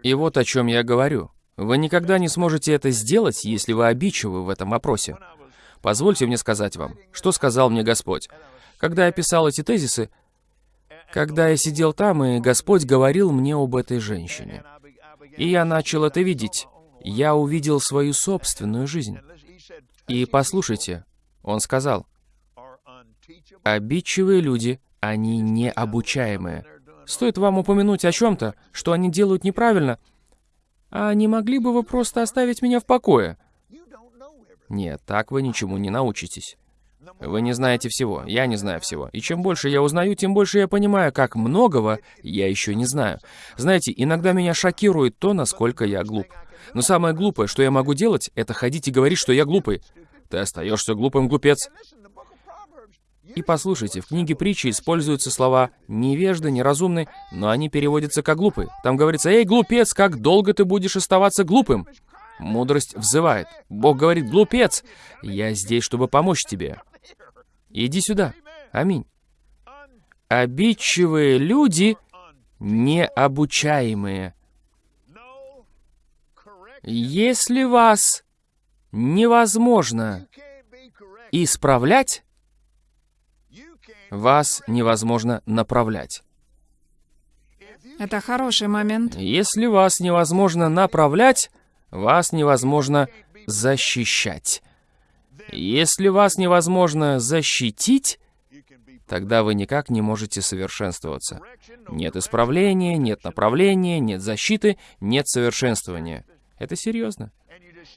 И вот о чем я говорю. Вы никогда не сможете это сделать, если вы обидчивы в этом вопросе. Позвольте мне сказать вам, что сказал мне Господь. Когда я писал эти тезисы, когда я сидел там, и Господь говорил мне об этой женщине. И я начал это видеть. Я увидел свою собственную жизнь. И послушайте, Он сказал, обидчивые люди, они необучаемые. Стоит вам упомянуть о чем-то, что они делают неправильно, а не могли бы вы просто оставить меня в покое? Нет, так вы ничему не научитесь. Вы не знаете всего, я не знаю всего. И чем больше я узнаю, тем больше я понимаю, как многого я еще не знаю. Знаете, иногда меня шокирует то, насколько я глуп. Но самое глупое, что я могу делать, это ходить и говорить, что я глупый. Ты остаешься глупым, глупец. И послушайте, в книге притчи используются слова «невежда», «неразумный», но они переводятся как «глупый». Там говорится «Эй, глупец, как долго ты будешь оставаться глупым?» Мудрость взывает. Бог говорит, глупец, я здесь, чтобы помочь тебе. Иди сюда. Аминь. Обидчивые люди необучаемые. Если вас невозможно исправлять, вас невозможно направлять. Это хороший момент. Если вас невозможно направлять, вас невозможно защищать. Если вас невозможно защитить, тогда вы никак не можете совершенствоваться. Нет исправления, нет направления, нет защиты, нет совершенствования. Это серьезно.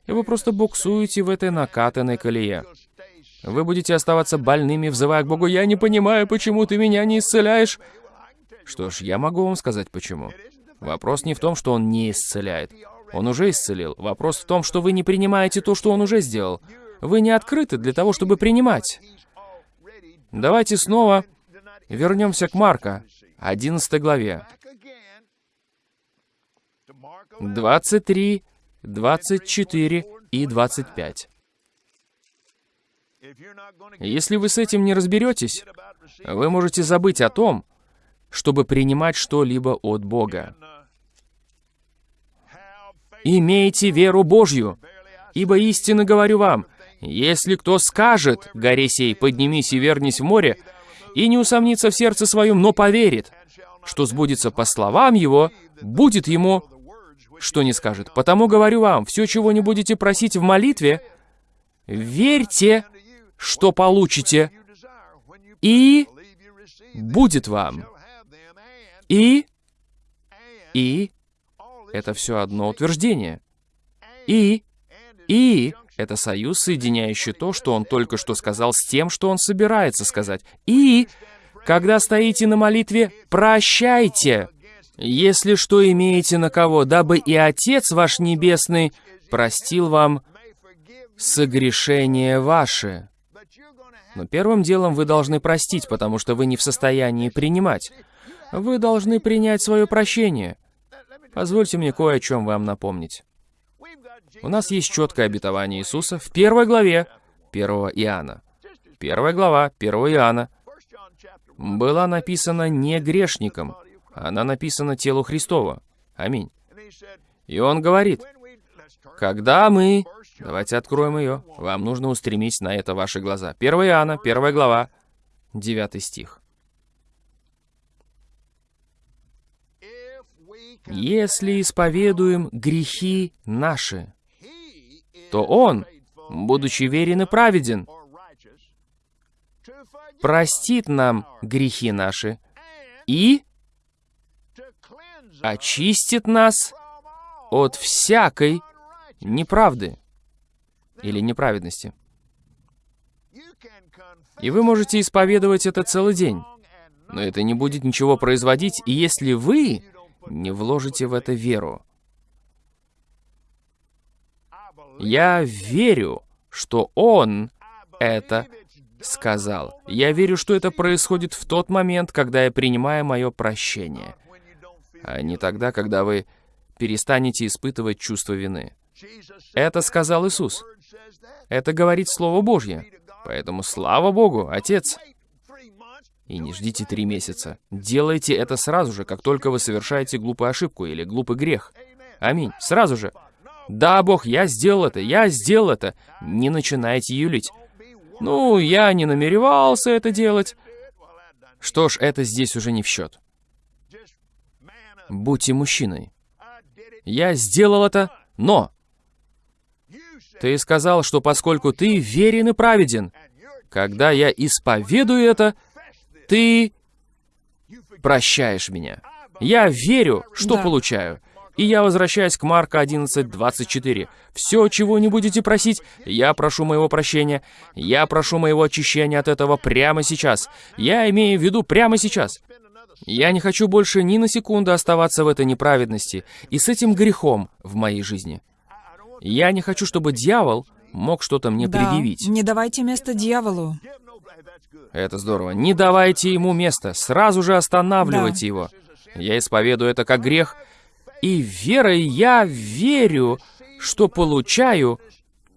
И вы просто буксуете в этой накатанной колее. Вы будете оставаться больными, взывая к Богу, «Я не понимаю, почему ты меня не исцеляешь». Что ж, я могу вам сказать почему. Вопрос не в том, что Он не исцеляет. Он уже исцелил. Вопрос в том, что вы не принимаете то, что Он уже сделал. Вы не открыты для того, чтобы принимать. Давайте снова вернемся к Марка, 11 главе. 23, 24 и 25. Если вы с этим не разберетесь, вы можете забыть о том, чтобы принимать что-либо от Бога. «Имейте веру Божью, ибо истинно говорю вам, если кто скажет, горе сей, поднимись и вернись в море, и не усомнится в сердце своем, но поверит, что сбудется по словам его, будет ему, что не скажет. Потому говорю вам, все, чего не будете просить в молитве, верьте, что получите, и будет вам. И, и, это все одно утверждение. И, и, это союз, соединяющий то, что он только что сказал, с тем, что он собирается сказать. И, когда стоите на молитве, прощайте, если что имеете на кого, дабы и Отец ваш Небесный простил вам согрешения ваши. Но первым делом вы должны простить, потому что вы не в состоянии принимать. Вы должны принять свое прощение. Позвольте мне кое о чем вам напомнить. У нас есть четкое обетование Иисуса в первой главе 1 Иоанна. Первая глава 1 Иоанна была написана не грешником, она написана телу Христова. Аминь. И он говорит, когда мы... Давайте откроем ее. Вам нужно устремить на это ваши глаза. 1 Иоанна, 1 глава, 9 стих. Если исповедуем грехи наши, то Он, будучи верен и праведен, простит нам грехи наши и очистит нас от всякой неправды или неправедности. И вы можете исповедовать это целый день, но это не будет ничего производить, и если вы не вложите в это веру. Я верю, что Он это сказал. Я верю, что это происходит в тот момент, когда я принимаю мое прощение, а не тогда, когда вы перестанете испытывать чувство вины. Это сказал Иисус. Это говорит Слово Божье. Поэтому слава Богу, Отец. И не ждите три месяца. Делайте это сразу же, как только вы совершаете глупую ошибку или глупый грех. Аминь. Сразу же. Да, Бог, я сделал это, я сделал это. Не начинайте юлить. Ну, я не намеревался это делать. Что ж, это здесь уже не в счет. Будьте мужчиной. Я сделал это, но... Ты сказал, что поскольку ты верен и праведен, когда я исповедую это, ты прощаешь меня. Я верю, что да. получаю. И я возвращаюсь к Марка 11, 24. «Все, чего не будете просить, я прошу моего прощения. Я прошу моего очищения от этого прямо сейчас. Я имею в виду прямо сейчас. Я не хочу больше ни на секунду оставаться в этой неправедности и с этим грехом в моей жизни. Я не хочу, чтобы дьявол мог что-то мне да, предъявить. не давайте место дьяволу. Это здорово. Не давайте ему место, сразу же останавливайте да. его. Я исповедую это как грех, и верой я верю, что получаю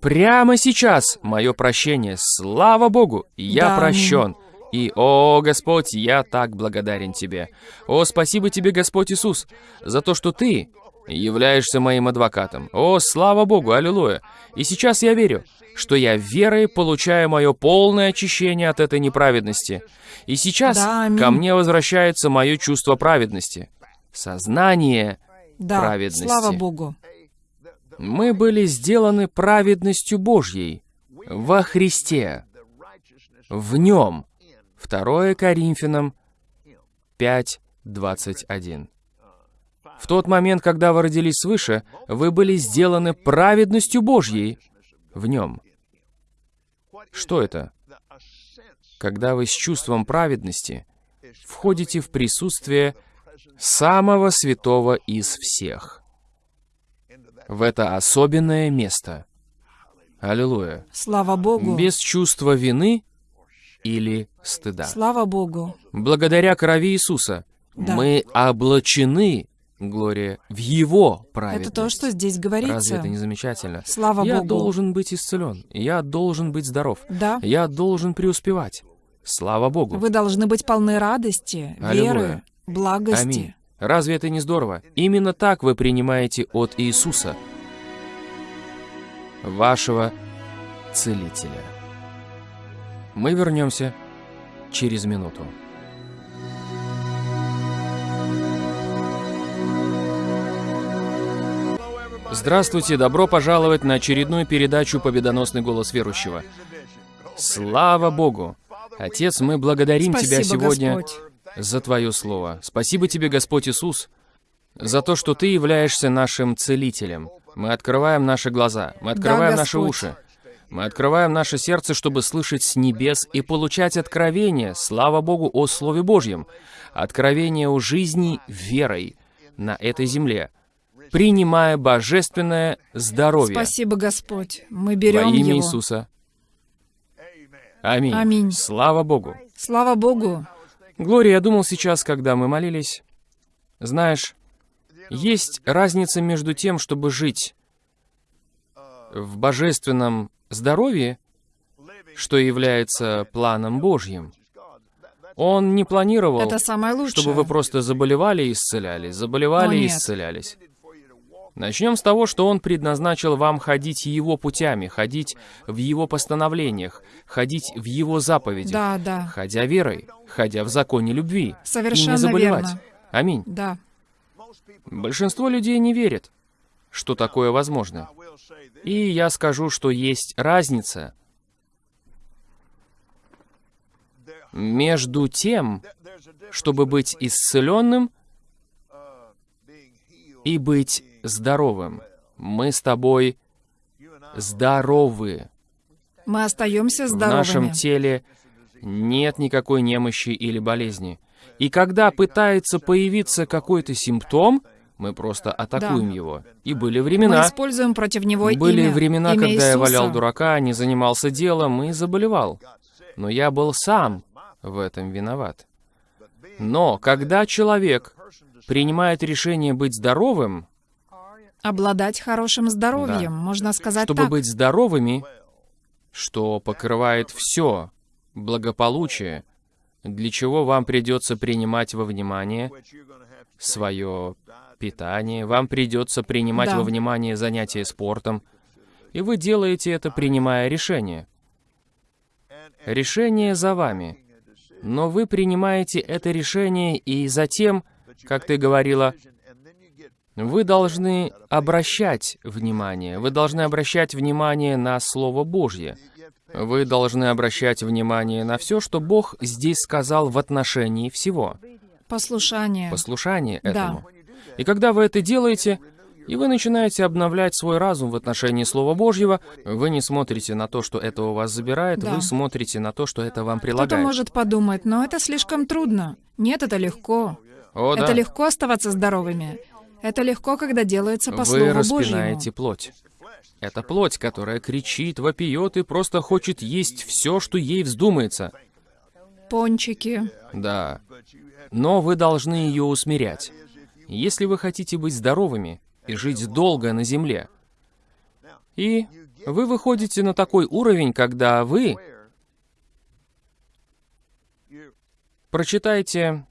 прямо сейчас мое прощение. Слава Богу, я да. прощен. И, о, Господь, я так благодарен Тебе. О, спасибо Тебе, Господь Иисус, за то, что Ты являешься моим адвокатом. О, слава Богу, аллилуйя. И сейчас я верю, что я верой получаю мое полное очищение от этой неправедности. И сейчас да, ко мне возвращается мое чувство праведности. Сознание да, праведности. слава Богу. Мы были сделаны праведностью Божьей во Христе, в Нем. 2 Коринфянам 5, 21. В тот момент, когда вы родились свыше, вы были сделаны праведностью Божьей в Нем. Что это? Когда вы с чувством праведности входите в присутствие самого святого из всех. В это особенное место. Аллилуйя. Слава Богу. Без чувства вины или стыда. Слава Богу. Благодаря крови Иисуса да. мы облачены, Глория, в Его праведность. Это то, что здесь говорится. Разве это не замечательно? Слава Я Богу. Я должен быть исцелен. Я должен быть здоров. Да. Я должен преуспевать. Слава Богу. Вы должны быть полны радости, Аллилуйя. веры, благости. Аминь. Разве это не здорово? Именно так вы принимаете от Иисуса, вашего Целителя. Мы вернемся через минуту. Здравствуйте, добро пожаловать на очередную передачу «Победоносный голос верующего». Слава Богу! Отец, мы благодарим Спасибо, Тебя сегодня Господь. за Твое Слово. Спасибо Тебе, Господь Иисус, за то, что Ты являешься нашим целителем. Мы открываем наши глаза, мы открываем да, наши уши, мы открываем наше сердце, чтобы слышать с небес и получать откровение, слава Богу, о Слове Божьем, откровение о жизни верой на этой земле, принимая божественное здоровье. Спасибо, Господь. Мы Во берем имя его. Иисуса. Аминь. Аминь. Слава Богу. Слава Богу. Глория, я думал сейчас, когда мы молились, знаешь, есть разница между тем, чтобы жить в божественном здоровье, что является планом Божьим. Он не планировал, Это самое лучшее. чтобы вы просто заболевали и исцелялись, заболевали О, и исцелялись. Начнем с того, что Он предназначил вам ходить Его путями, ходить в Его постановлениях, ходить в Его заповедях, Да, да. ходя верой, ходя в законе любви, и Совершенно не заболевать. верно. Аминь. Да. Большинство людей не верит, что такое возможно. И я скажу, что есть разница между тем, чтобы быть исцеленным и быть здоровым. Мы с тобой здоровы. Мы остаемся В здоровыми. нашем теле нет никакой немощи или болезни. И когда пытается появиться какой-то симптом, мы просто атакуем Да. его. И были Мы времена, используем против него были имя, времена, имя когда я Иисуса. валял дурака, не занимался делом и заболевал. Но я был сам в этом виноват. Но когда человек принимает решение быть здоровым, Обладать хорошим здоровьем, Да. можно сказать чтобы так. быть здоровыми, что покрывает все благополучие, для чего вам придется принимать во внимание свое питание, вам придется принимать Да. во внимание занятия спортом, и вы делаете это, принимая решение. Решение за вами. Но вы принимаете это решение, и затем, как ты говорила, вы должны обращать внимание. Вы должны обращать внимание на Слово Божье. Вы должны обращать внимание на все, что Бог здесь сказал в отношении всего. Послушание. Послушание Да. этому. И когда вы это делаете, и вы начинаете обновлять свой разум в отношении Слова Божьего, вы не смотрите на то, что это у вас забирает, Да. вы смотрите на то, что это вам Кто-то прилагает. может подумать, но это слишком трудно. Нет, это легко. О, да. Это легко оставаться здоровыми. Это легко, когда делается по Вы Слову распинаете Божьему. плоть. Это плоть, которая кричит, вопиет и просто хочет есть все, что ей вздумается. Пончики. Да. Но вы должны ее усмирять. Если вы хотите быть здоровыми и жить долго на земле, и вы выходите на такой уровень, когда вы прочитайте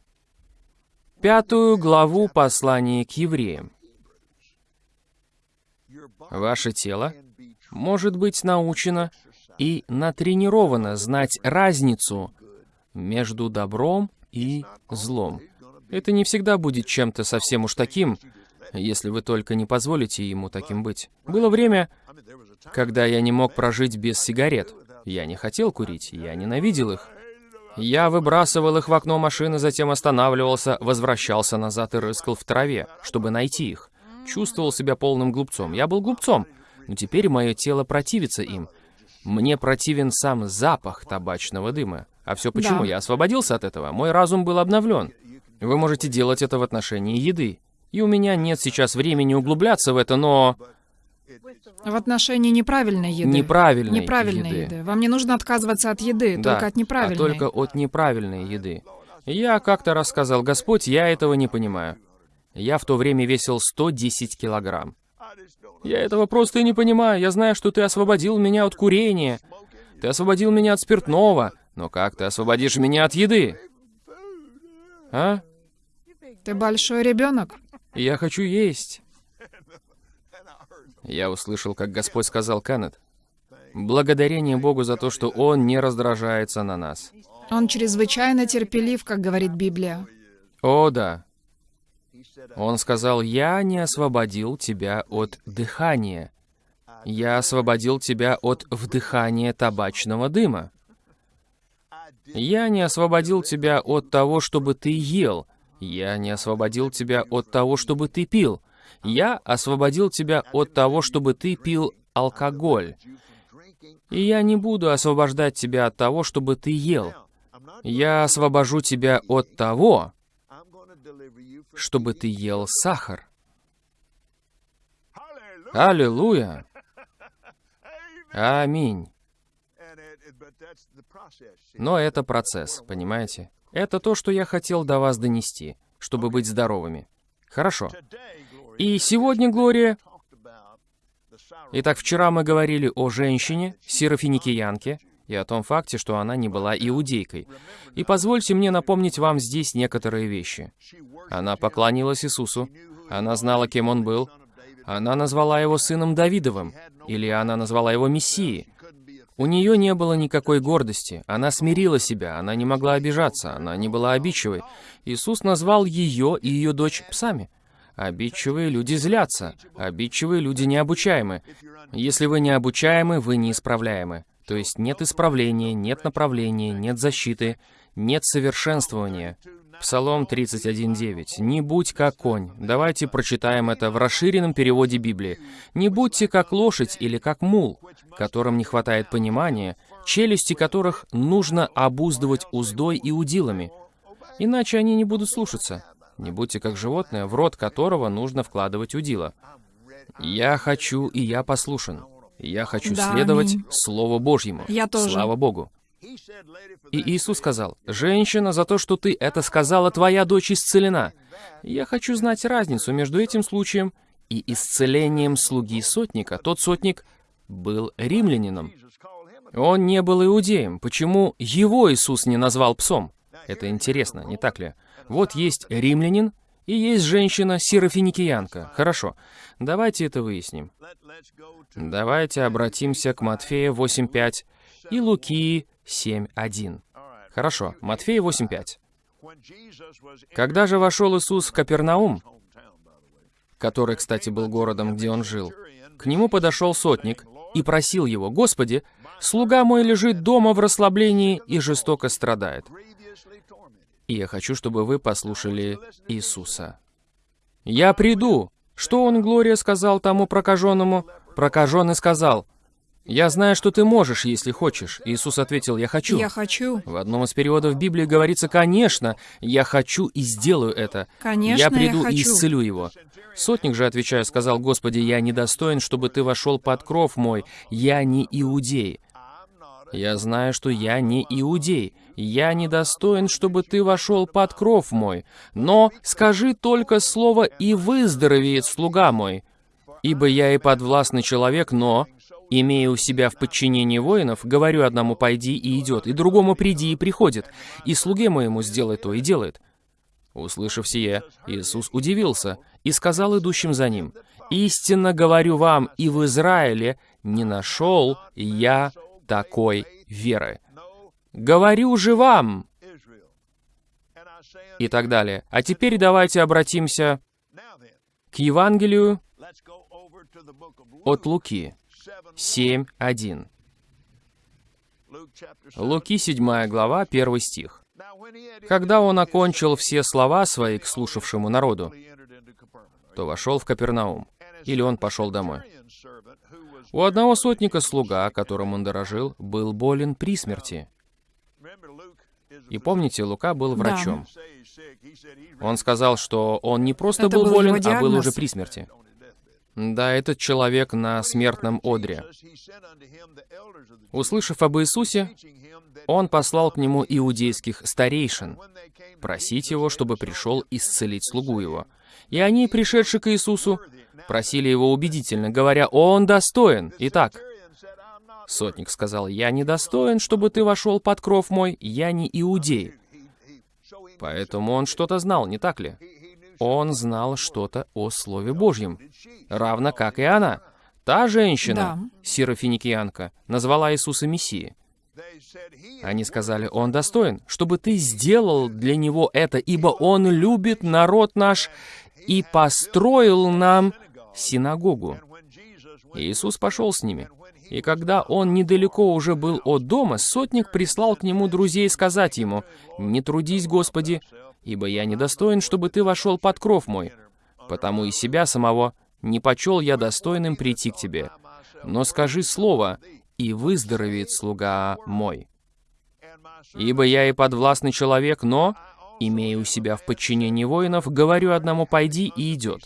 пятую главу послания к евреям. Ваше тело может быть научено и натренировано знать разницу между добром и злом. Это не всегда будет чем-то совсем уж таким, если вы только не позволите ему таким быть. Было время, когда я не мог прожить без сигарет. Я не хотел курить, я ненавидел их. Я выбрасывал их в окно машины, затем останавливался, возвращался назад и рыскал в траве, чтобы найти их. Чувствовал себя полным глупцом. Я был глупцом, но теперь мое тело противится им. Мне противен сам запах табачного дыма. А все почему? Да. Я освободился от этого. Мой разум был обновлен. Вы можете делать это в отношении еды. И у меня нет сейчас времени углубляться в это, но В отношении неправильной еды. неправильной Неправильной еды. еды. Вам не нужно отказываться от еды, Да, только от неправильной. а только от неправильной еды. Я как-то рассказал, Господь, я этого не понимаю. Я в то время весил 110 килограмм. Я этого просто не понимаю. Я знаю, что ты освободил меня от курения. Ты освободил меня от спиртного. Но как ты освободишь меня от еды? А? Ты большой ребенок. Я хочу есть. Я услышал, как Господь сказал Кеннет. Благодарение Богу за то, что Он не раздражается на нас. Он чрезвычайно терпелив, как говорит Библия. О, да. Он сказал, «Я не освободил тебя от дыхания. Я освободил тебя от вдыхания табачного дыма. Я не освободил тебя от того, чтобы ты ел. Я не освободил тебя от того, чтобы ты пил. Я освободил тебя от того, чтобы ты пил алкоголь. И я не буду освобождать тебя от того, чтобы ты ел. Я освобожу тебя от того, чтобы ты ел сахар. Аллилуйя! Аминь. Но это процесс, понимаете? Это то, что я хотел до вас донести, чтобы быть здоровыми. Хорошо. И сегодня, Глория... Итак, вчера мы говорили о женщине, сирофиникиянке, и о том факте, что она не была иудейкой. И позвольте мне напомнить вам здесь некоторые вещи. Она поклонилась Иисусу, она знала, кем он был, она назвала его сыном Давидовым, или она назвала его Мессией. У нее не было никакой гордости, она смирила себя, она не могла обижаться, она не была обидчивой. Иисус назвал ее и ее дочь псами. Обидчивые люди злятся, обидчивые люди необучаемы. Если вы необучаемы, вы неисправляемы. То есть нет исправления, нет направления, нет защиты, нет совершенствования. Псалом 31.9. «Не будь как конь». Давайте прочитаем это в расширенном переводе Библии. «Не будьте как лошадь или как мул, которым не хватает понимания, челюсти которых нужно обуздывать уздой и удилами, иначе они не будут слушаться. Не будьте как животное, в рот которого нужно вкладывать удила. Я хочу, и я послушен. Я хочу Да, следовать аминь. Слову Божьему. Я тоже. Слава Богу. И Иисус сказал, «Женщина, за то, что ты это сказала, твоя дочь исцелена». Я хочу знать разницу между этим случаем и исцелением слуги сотника. Тот сотник был римлянином. Он не был иудеем. Почему его Иисус не назвал псом? Это интересно, не так ли? Вот есть римлянин и есть женщина-сирофиникиянка. Хорошо, давайте это выясним. Давайте обратимся к Матфея 8.5 и Луки 7.1. Хорошо, Матфея 8.5. Когда же вошел Иисус в Капернаум, который, кстати, был городом, где он жил, к нему подошел сотник и просил его, «Господи, слуга мой лежит дома в расслаблении и жестоко страдает». И я хочу, чтобы вы послушали Иисуса. «Я приду». Что он, Глория, сказал тому прокаженному? Прокаженный сказал, «Я знаю, что ты можешь, если хочешь». Иисус ответил, «Я хочу». Я хочу. В одном из переводов Библии говорится, «Конечно, я хочу и сделаю это. Конечно, я приду я и хочу. исцелю его». Сотник же, отвечая, сказал, «Господи, я недостоин, чтобы ты вошел под кров мой. Я не иудей». Я знаю, что я не иудей. Я недостоин, чтобы ты вошел под кров мой. Но скажи только слово, и выздоровеет слуга мой. Ибо я и подвластный человек, но, имея у себя в подчинении воинов, говорю одному «пойди» и идет, и другому «приди» и приходит, и слуге моему «сделай то» и делает. Услышав сие, Иисус удивился и сказал идущим за ним, «Истинно говорю вам, и в Израиле не нашел я такой веры. Говорю же вам!» И так далее. А теперь давайте обратимся к Евангелию от Луки 7.1. Луки 7 глава, 1 стих. Когда он окончил все слова свои к слушавшему народу, то вошел в Капернаум, или он пошел домой. У одного сотника слуга, которым он дорожил, был болен при смерти. И помните, Лука был Да. врачом. Он сказал, что он не просто Это был был болен, его а был диагноз. уже при смерти. Да, этот человек на смертном одре. Услышав об Иисусе, он послал к нему иудейских старейшин, просить его, чтобы пришел исцелить слугу его. И они, пришедшие к Иисусу, просили его убедительно, говоря, «Он достоин». Итак, сотник сказал, «Я не достоин, чтобы ты вошел под кров мой, я не иудей». Поэтому он что-то знал, не так ли? Он знал что-то о Слове Божьем, равно как и она. Та женщина, Да. сирофиникиянка, назвала Иисуса Мессией. Они сказали, «Он достоин, чтобы ты сделал для него это, ибо он любит народ наш и построил нам синагогу». И Иисус пошел с ними. И когда он недалеко уже был от дома, сотник прислал к нему друзей сказать ему, «Не трудись, Господи, ибо я недостоин, чтобы ты вошел под кров мой, потому и себя самого не почел я достойным прийти к тебе. Но скажи слово, и выздоровеет слуга мой. Ибо я и подвластный человек, но, имея у себя в подчинении воинов, говорю одному «пойди» и идет,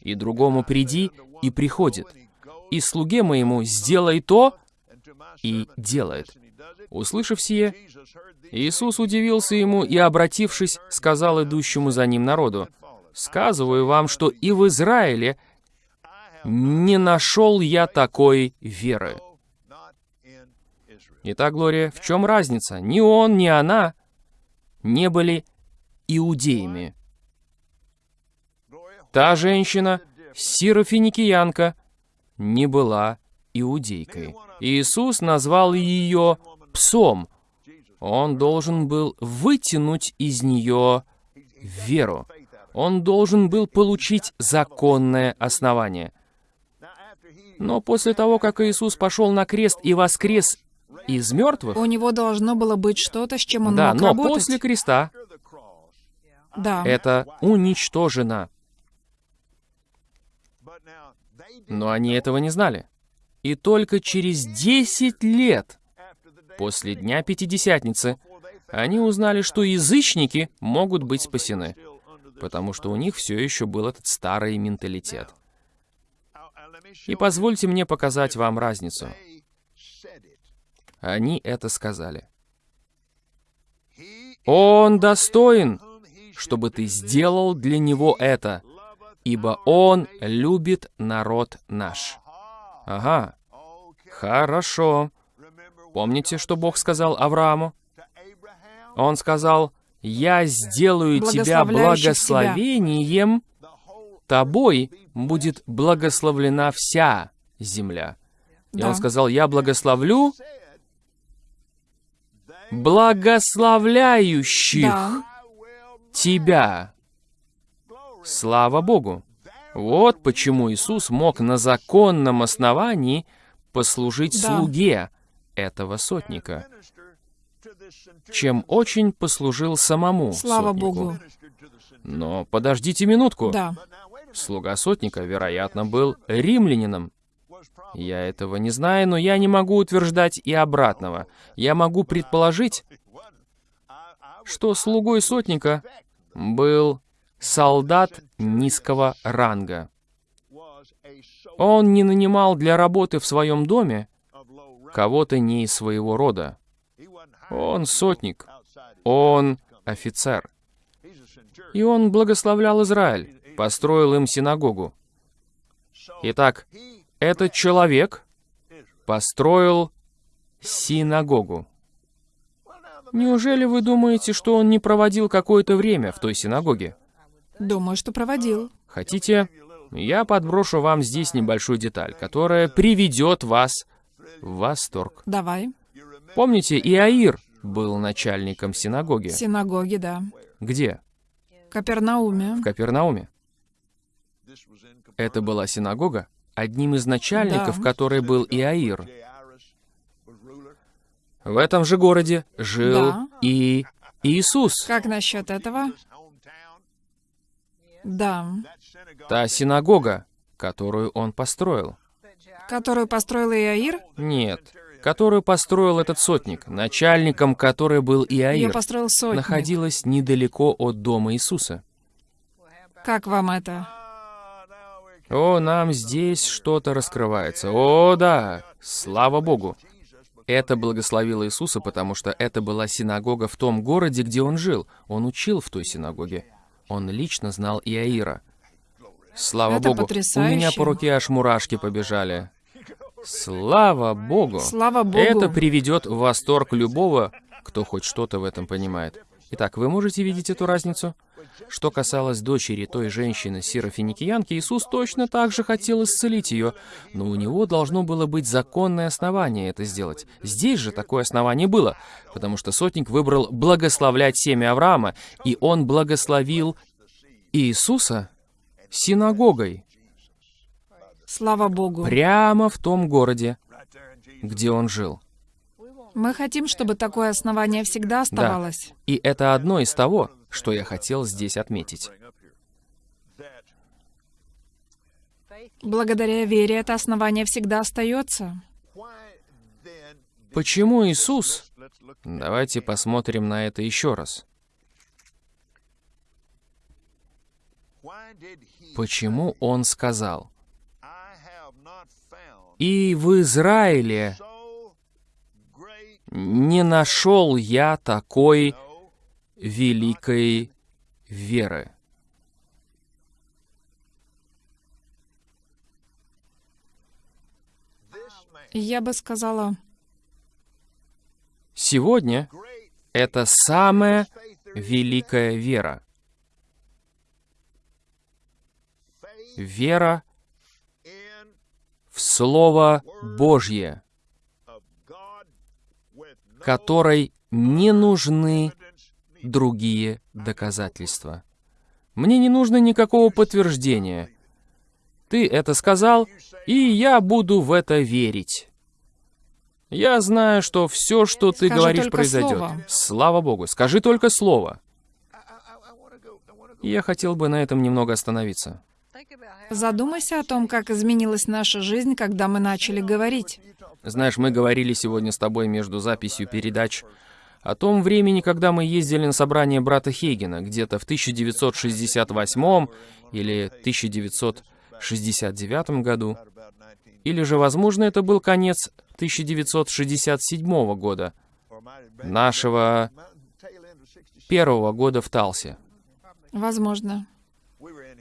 и другому приди, и приходит. И слуге моему сделай то, и делает. Услышав сие, Иисус удивился ему и, обратившись, сказал идущему за ним народу, «Сказываю вам, что и в Израиле не нашел я такой веры». Итак, Глория, в чем разница? Ни он, ни она не были иудеями. Та женщина, сирофиникиянка, не была иудейкой. Иисус назвал ее псом. Он должен был вытянуть из нее веру. Он должен был получить законное основание. Но после того, как Иисус пошел на крест и воскрес из мертвых... У него должно было быть что-то, с чем он да, мог но работать. после креста Да. это уничтожено. Но они этого не знали. И только через 10 лет после Дня Пятидесятницы они узнали, что язычники могут быть спасены, потому что у них все еще был этот старый менталитет. И позвольте мне показать вам разницу. Они это сказали. Он достоин, чтобы ты сделал для него это, ибо он любит народ наш. Ага, хорошо. Помните, что Бог сказал Аврааму? Он сказал, «Я сделаю тебя благословением, тобой будет благословлена вся земля». И Да. он сказал, «Я благословлю благословляющих Да. тебя». Слава Богу! Вот почему Иисус мог на законном основании послужить Да. слуге этого сотника, чем очень послужил самому Слава сотнику. Богу. Но подождите минутку. Да. Слуга сотника, вероятно, был римлянином. Я этого не знаю, но я не могу утверждать и обратного. Я могу предположить, что слугой сотника был солдат низкого ранга. Он не нанимал для работы в своем доме кого-то не из своего рода. Он сотник, он офицер. И он благословлял Израиль, построил им синагогу. Итак, этот человек построил синагогу. Неужели вы думаете, что он не проводил какое-то время в той синагоге? Думаю, что проводил. Хотите, я подброшу вам здесь небольшую деталь, которая приведет вас в восторг. Давай. Помните, Иаир был начальником синагоги. Синагоги, да. Где? Капернауме. В Капернауме. Это была синагога, одним из начальников Да. которой был Иаир. В этом же городе жил Да. и Иисус. Как насчет этого? Да. Та синагога, которую он построил. Которую построил Иаир? Нет, которую построил этот сотник, начальником которой был Иаир, построил сотник. находилась недалеко от дома Иисуса. Как вам это? О, нам здесь что-то раскрывается. О, да, слава Богу. Это благословило Иисуса, потому что это была синагога в том городе, где он жил. Он учил в той синагоге. Он лично знал Иаира. Слава Это Богу. У потрясающе. меня по руке аж мурашки побежали. Слава Богу. Слава Богу. Это приведет в восторг любого, кто хоть что-то в этом понимает. Итак, вы можете видеть эту разницу? Что касалось дочери той женщины сирофиникиянки, Иисус точно так же хотел исцелить ее, но у него должно было быть законное основание это сделать. Здесь же такое основание было, потому что сотник выбрал благословлять семя Авраама, и он благословил Иисуса синагогой Слава Богу. прямо в том городе, где он жил. Мы хотим, чтобы такое основание всегда оставалось. И это одно из того, что я хотел здесь отметить. Благодаря вере это основание всегда остается. Почему Иисус? Давайте посмотрим на это еще раз. почему он сказал, «И в Израиле не нашел я такой великой веры». Я бы сказала, Сегодня это самая великая вера. Вера в Слово Божье, которой не нужны другие доказательства. Мне не нужно никакого подтверждения. Ты это сказал, и я буду в это верить. Я знаю, что все, что ты Скажи говоришь, произойдет. слово. Слава Богу. Скажи только слово. Я хотел бы на этом немного остановиться. задумайся о том, как изменилась наша жизнь, когда мы начали говорить. Знаешь, мы говорили сегодня с тобой между записью передач о том времени, когда мы ездили на собрание брата Хейгена, где-то в 1968 или 1969 году. Или же, возможно, это был конец 1967 года, нашего первого года в Талсе. Возможно.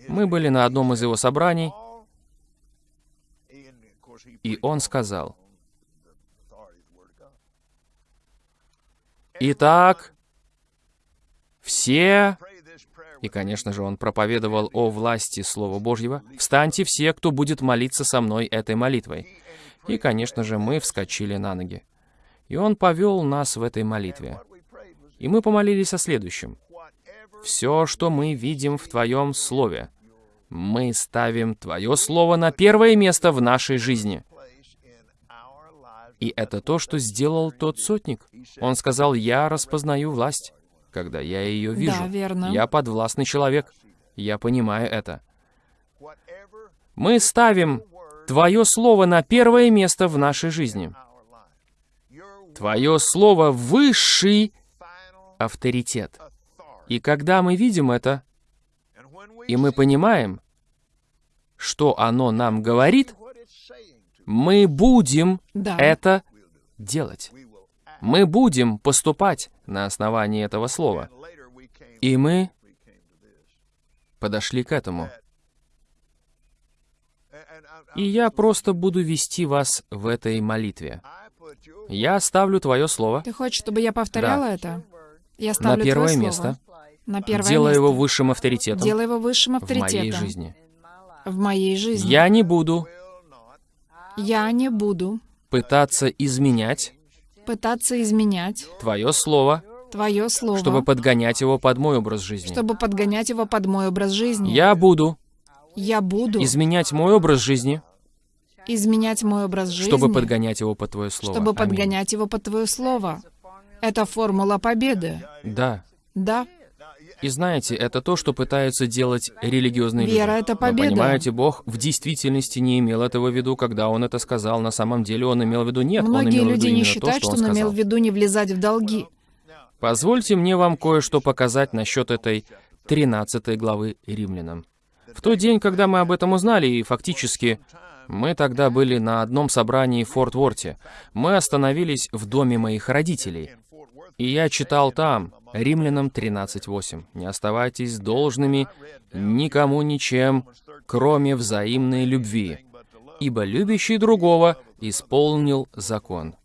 Мы были на одном из его собраний, и он сказал, «Итак, все...» И, конечно же, он проповедовал о власти Слова Божьего. «Встаньте все, кто будет молиться со мной этой молитвой». И, конечно же, мы вскочили на ноги. И он повел нас в этой молитве. И мы помолились о следующем. «Все, что мы видим в Твоем Слове, мы ставим Твое Слово на первое место в нашей жизни». И это то, что сделал тот сотник. Он сказал, «Я распознаю власть, когда я ее вижу. Да, верно. Я подвластный человек. Я понимаю это. Мы ставим Твое Слово на первое место в нашей жизни. Твое Слово — высший авторитет. И когда мы видим это, и мы понимаем, что оно нам говорит, мы будем Да. это делать. Мы будем поступать на основании этого слова. И мы подошли к этому. И я просто буду вести вас в этой молитве. Я ставлю твое слово, Ты хочешь, чтобы я повторяла это? Я ставлю первое твое место. слово. На первое делая место. его высшим авторитетом Делай его высшим в авторитетом. моей жизни. В моей жизни. Я не буду Я не буду пытаться изменять пытаться изменять твое слово, твое слово, чтобы подгонять его под мой образ жизни. чтобы подгонять его под мой образ жизни. Я буду Я буду изменять мой образ жизни, изменять мой образ жизни, чтобы подгонять его под твое слово. чтобы Аминь. подгонять его под твое слово. Это формула победы. Да. Да, И знаете, это то, что пытаются делать религиозные люди. Вера — это Но победа. понимаете, Бог в действительности не имел этого в виду, когда Он это сказал. На самом деле Он имел в виду нет, Он многие в люди виду не считают, то, что что он Он имел в виду не влезать в долги. Позвольте мне вам кое-что показать насчет этой 13 главы Римлянам. В тот день, когда мы об этом узнали, и фактически мы тогда были на одном собрании в Форт Ворте, мы остановились в доме моих родителей. И я читал там, Римлянам 13.8. «Не оставайтесь должными никому ничем, кроме взаимной любви, ибо любящий другого исполнил закон».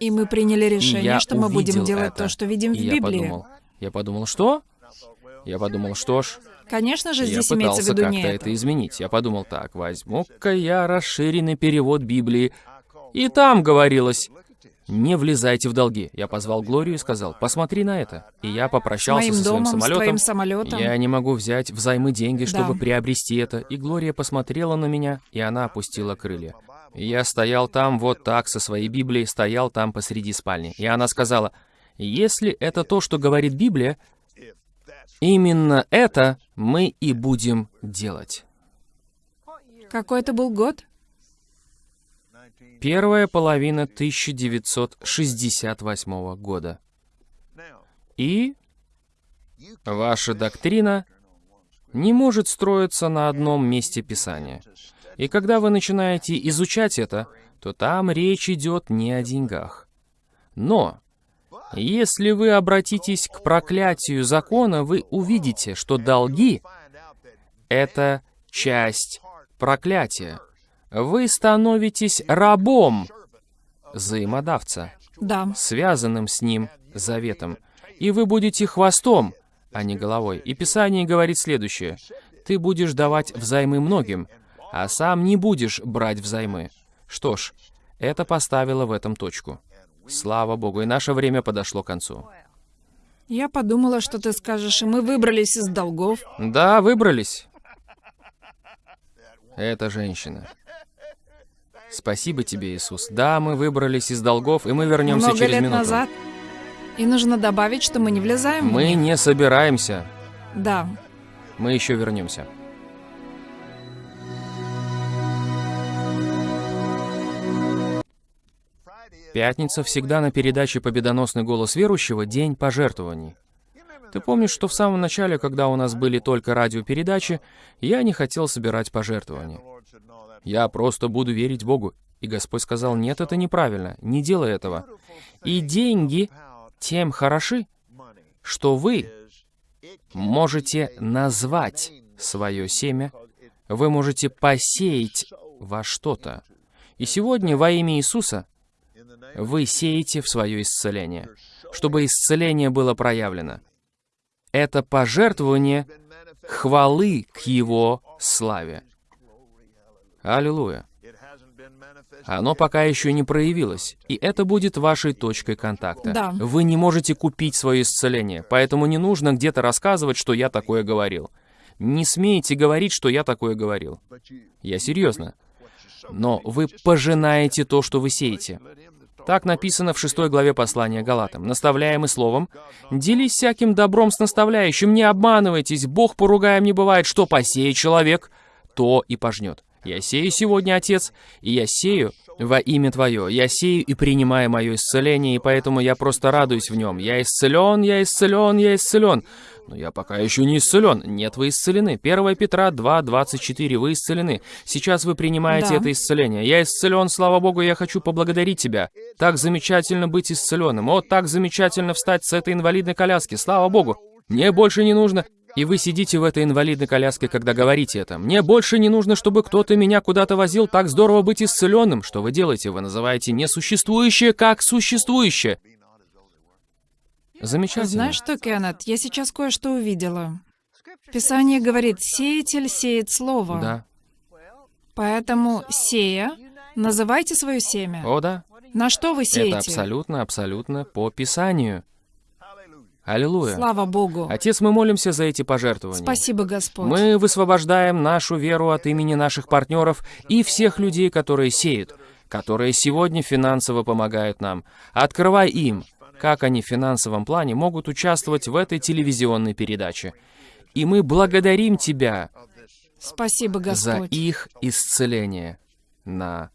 И мы приняли решение, я что мы будем делать это. то, что видим в И я Библии. подумал, я подумал, что? Я подумал, что ж, Конечно же, я здесь имеется в пытался виду как-то не это. это. изменить. Я подумал так, возьму-ка я расширенный перевод Библии. И там говорилось, не влезайте в долги. Я позвал Глорию и сказал, посмотри на это. И я С попрощался моим со своим домом, с самолетом. твоим самолетом. Я не могу взять взаймы деньги, чтобы Да. приобрести это. И Глория посмотрела на меня, и она опустила крылья. Я стоял там вот так со своей Библией, стоял там посреди спальни. И она сказала, если это то, что говорит Библия, именно это мы и будем делать. Какой это был год? Первая половина 1968 года. И ваша доктрина не может строиться на одном месте Писания. И когда вы начинаете изучать это, то там речь идет не о деньгах. Но, если вы обратитесь к проклятию закона, вы увидите, что долги — это часть проклятия. Вы становитесь рабом взаимодавца, Да. связанным с ним заветом. И вы будете хвостом, а не головой. И Писание говорит следующее. Ты будешь давать взаймы многим, а сам не будешь брать взаймы. Что ж, это поставило в этом точку. Слава Богу, и наше время подошло к концу. Я подумала, что ты скажешь, и мы выбрались из долгов. Да, выбрались. Это женщина. Спасибо тебе, Иисус. Да, мы выбрались из долгов, и мы вернемся Много через лет минуту. назад. И нужно добавить, что мы не влезаем в Мы них. не собираемся. Да. Мы еще вернемся. Пятница всегда на передаче «Победоносный голос верующего» день пожертвований. Ты помнишь, что в самом начале, когда у нас были только радиопередачи, я не хотел собирать пожертвования. Я просто буду верить Богу. И Господь сказал, нет, это неправильно, не делай этого. И деньги тем хороши, что вы можете назвать свое семя, вы можете посеять во что-то. И сегодня во имя Иисуса вы сеете в свое исцеление, чтобы исцеление было проявлено. Это пожертвование хвалы к Его славе. Аллилуйя. Оно пока еще не проявилось, и это будет вашей точкой контакта. Да. Вы не можете купить свое исцеление, поэтому не нужно где-то рассказывать, что я такое говорил. Не смейте говорить, что я такое говорил. Я серьезно. Но вы пожинаете то, что вы сеете. Так написано в шестой главе послания Галатам. Наставляемый словом, делись всяким добром с наставляющим, не обманывайтесь, Бог поругаем не бывает, что посеет человек, то и пожнет. Я сею сегодня, Отец, и я сею во имя Твое. Я сею и принимаю мое исцеление, и поэтому я просто радуюсь в нем. Я исцелен, я исцелен, я исцелен. Но я пока еще не исцелен. Нет, вы исцелены. 1 Петра 2, 24. Вы исцелены. Сейчас вы принимаете Да. это исцеление. Я исцелен, слава Богу, я хочу поблагодарить Тебя. Так замечательно быть исцеленным. О, так замечательно встать с этой инвалидной коляски. Слава Богу. Мне больше не нужно... И вы сидите в этой инвалидной коляске, когда говорите это. Мне больше не нужно, чтобы кто-то меня куда-то возил. Так здорово быть исцеленным. Что вы делаете? Вы называете несуществующее как существующее. Замечательно. Знаешь что, Кеннет, я сейчас кое-что увидела. Писание говорит, сеятель сеет слово. Да. Поэтому, сея, называйте свое семя. О, да. На что вы сеете? Это абсолютно, абсолютно по Писанию. Аллилуйя. Слава Богу. Отец, мы молимся за эти пожертвования. Спасибо, Господь. Мы высвобождаем нашу веру от имени наших партнеров и всех людей, которые сеют, которые сегодня финансово помогают нам. Открывай им, как они в финансовом плане могут участвовать в этой телевизионной передаче. И мы благодарим Тебя Спасибо, за Господь. их исцеление на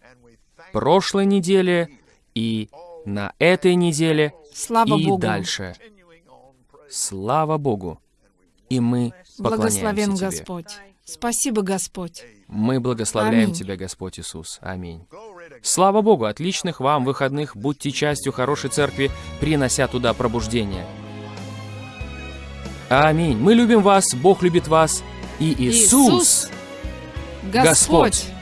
прошлой неделе и на этой неделе Слава и Богу. дальше. Слава Богу. И мы Благословен поклоняемся Тебе. Господь. Спасибо, Господь. Мы благословляем Аминь. Тебя, Господь Иисус. Аминь. Слава Богу, отличных вам выходных, будьте частью хорошей церкви, принося туда пробуждение. Аминь. Мы любим вас, Бог любит вас, и Иисус, Господь. Господь.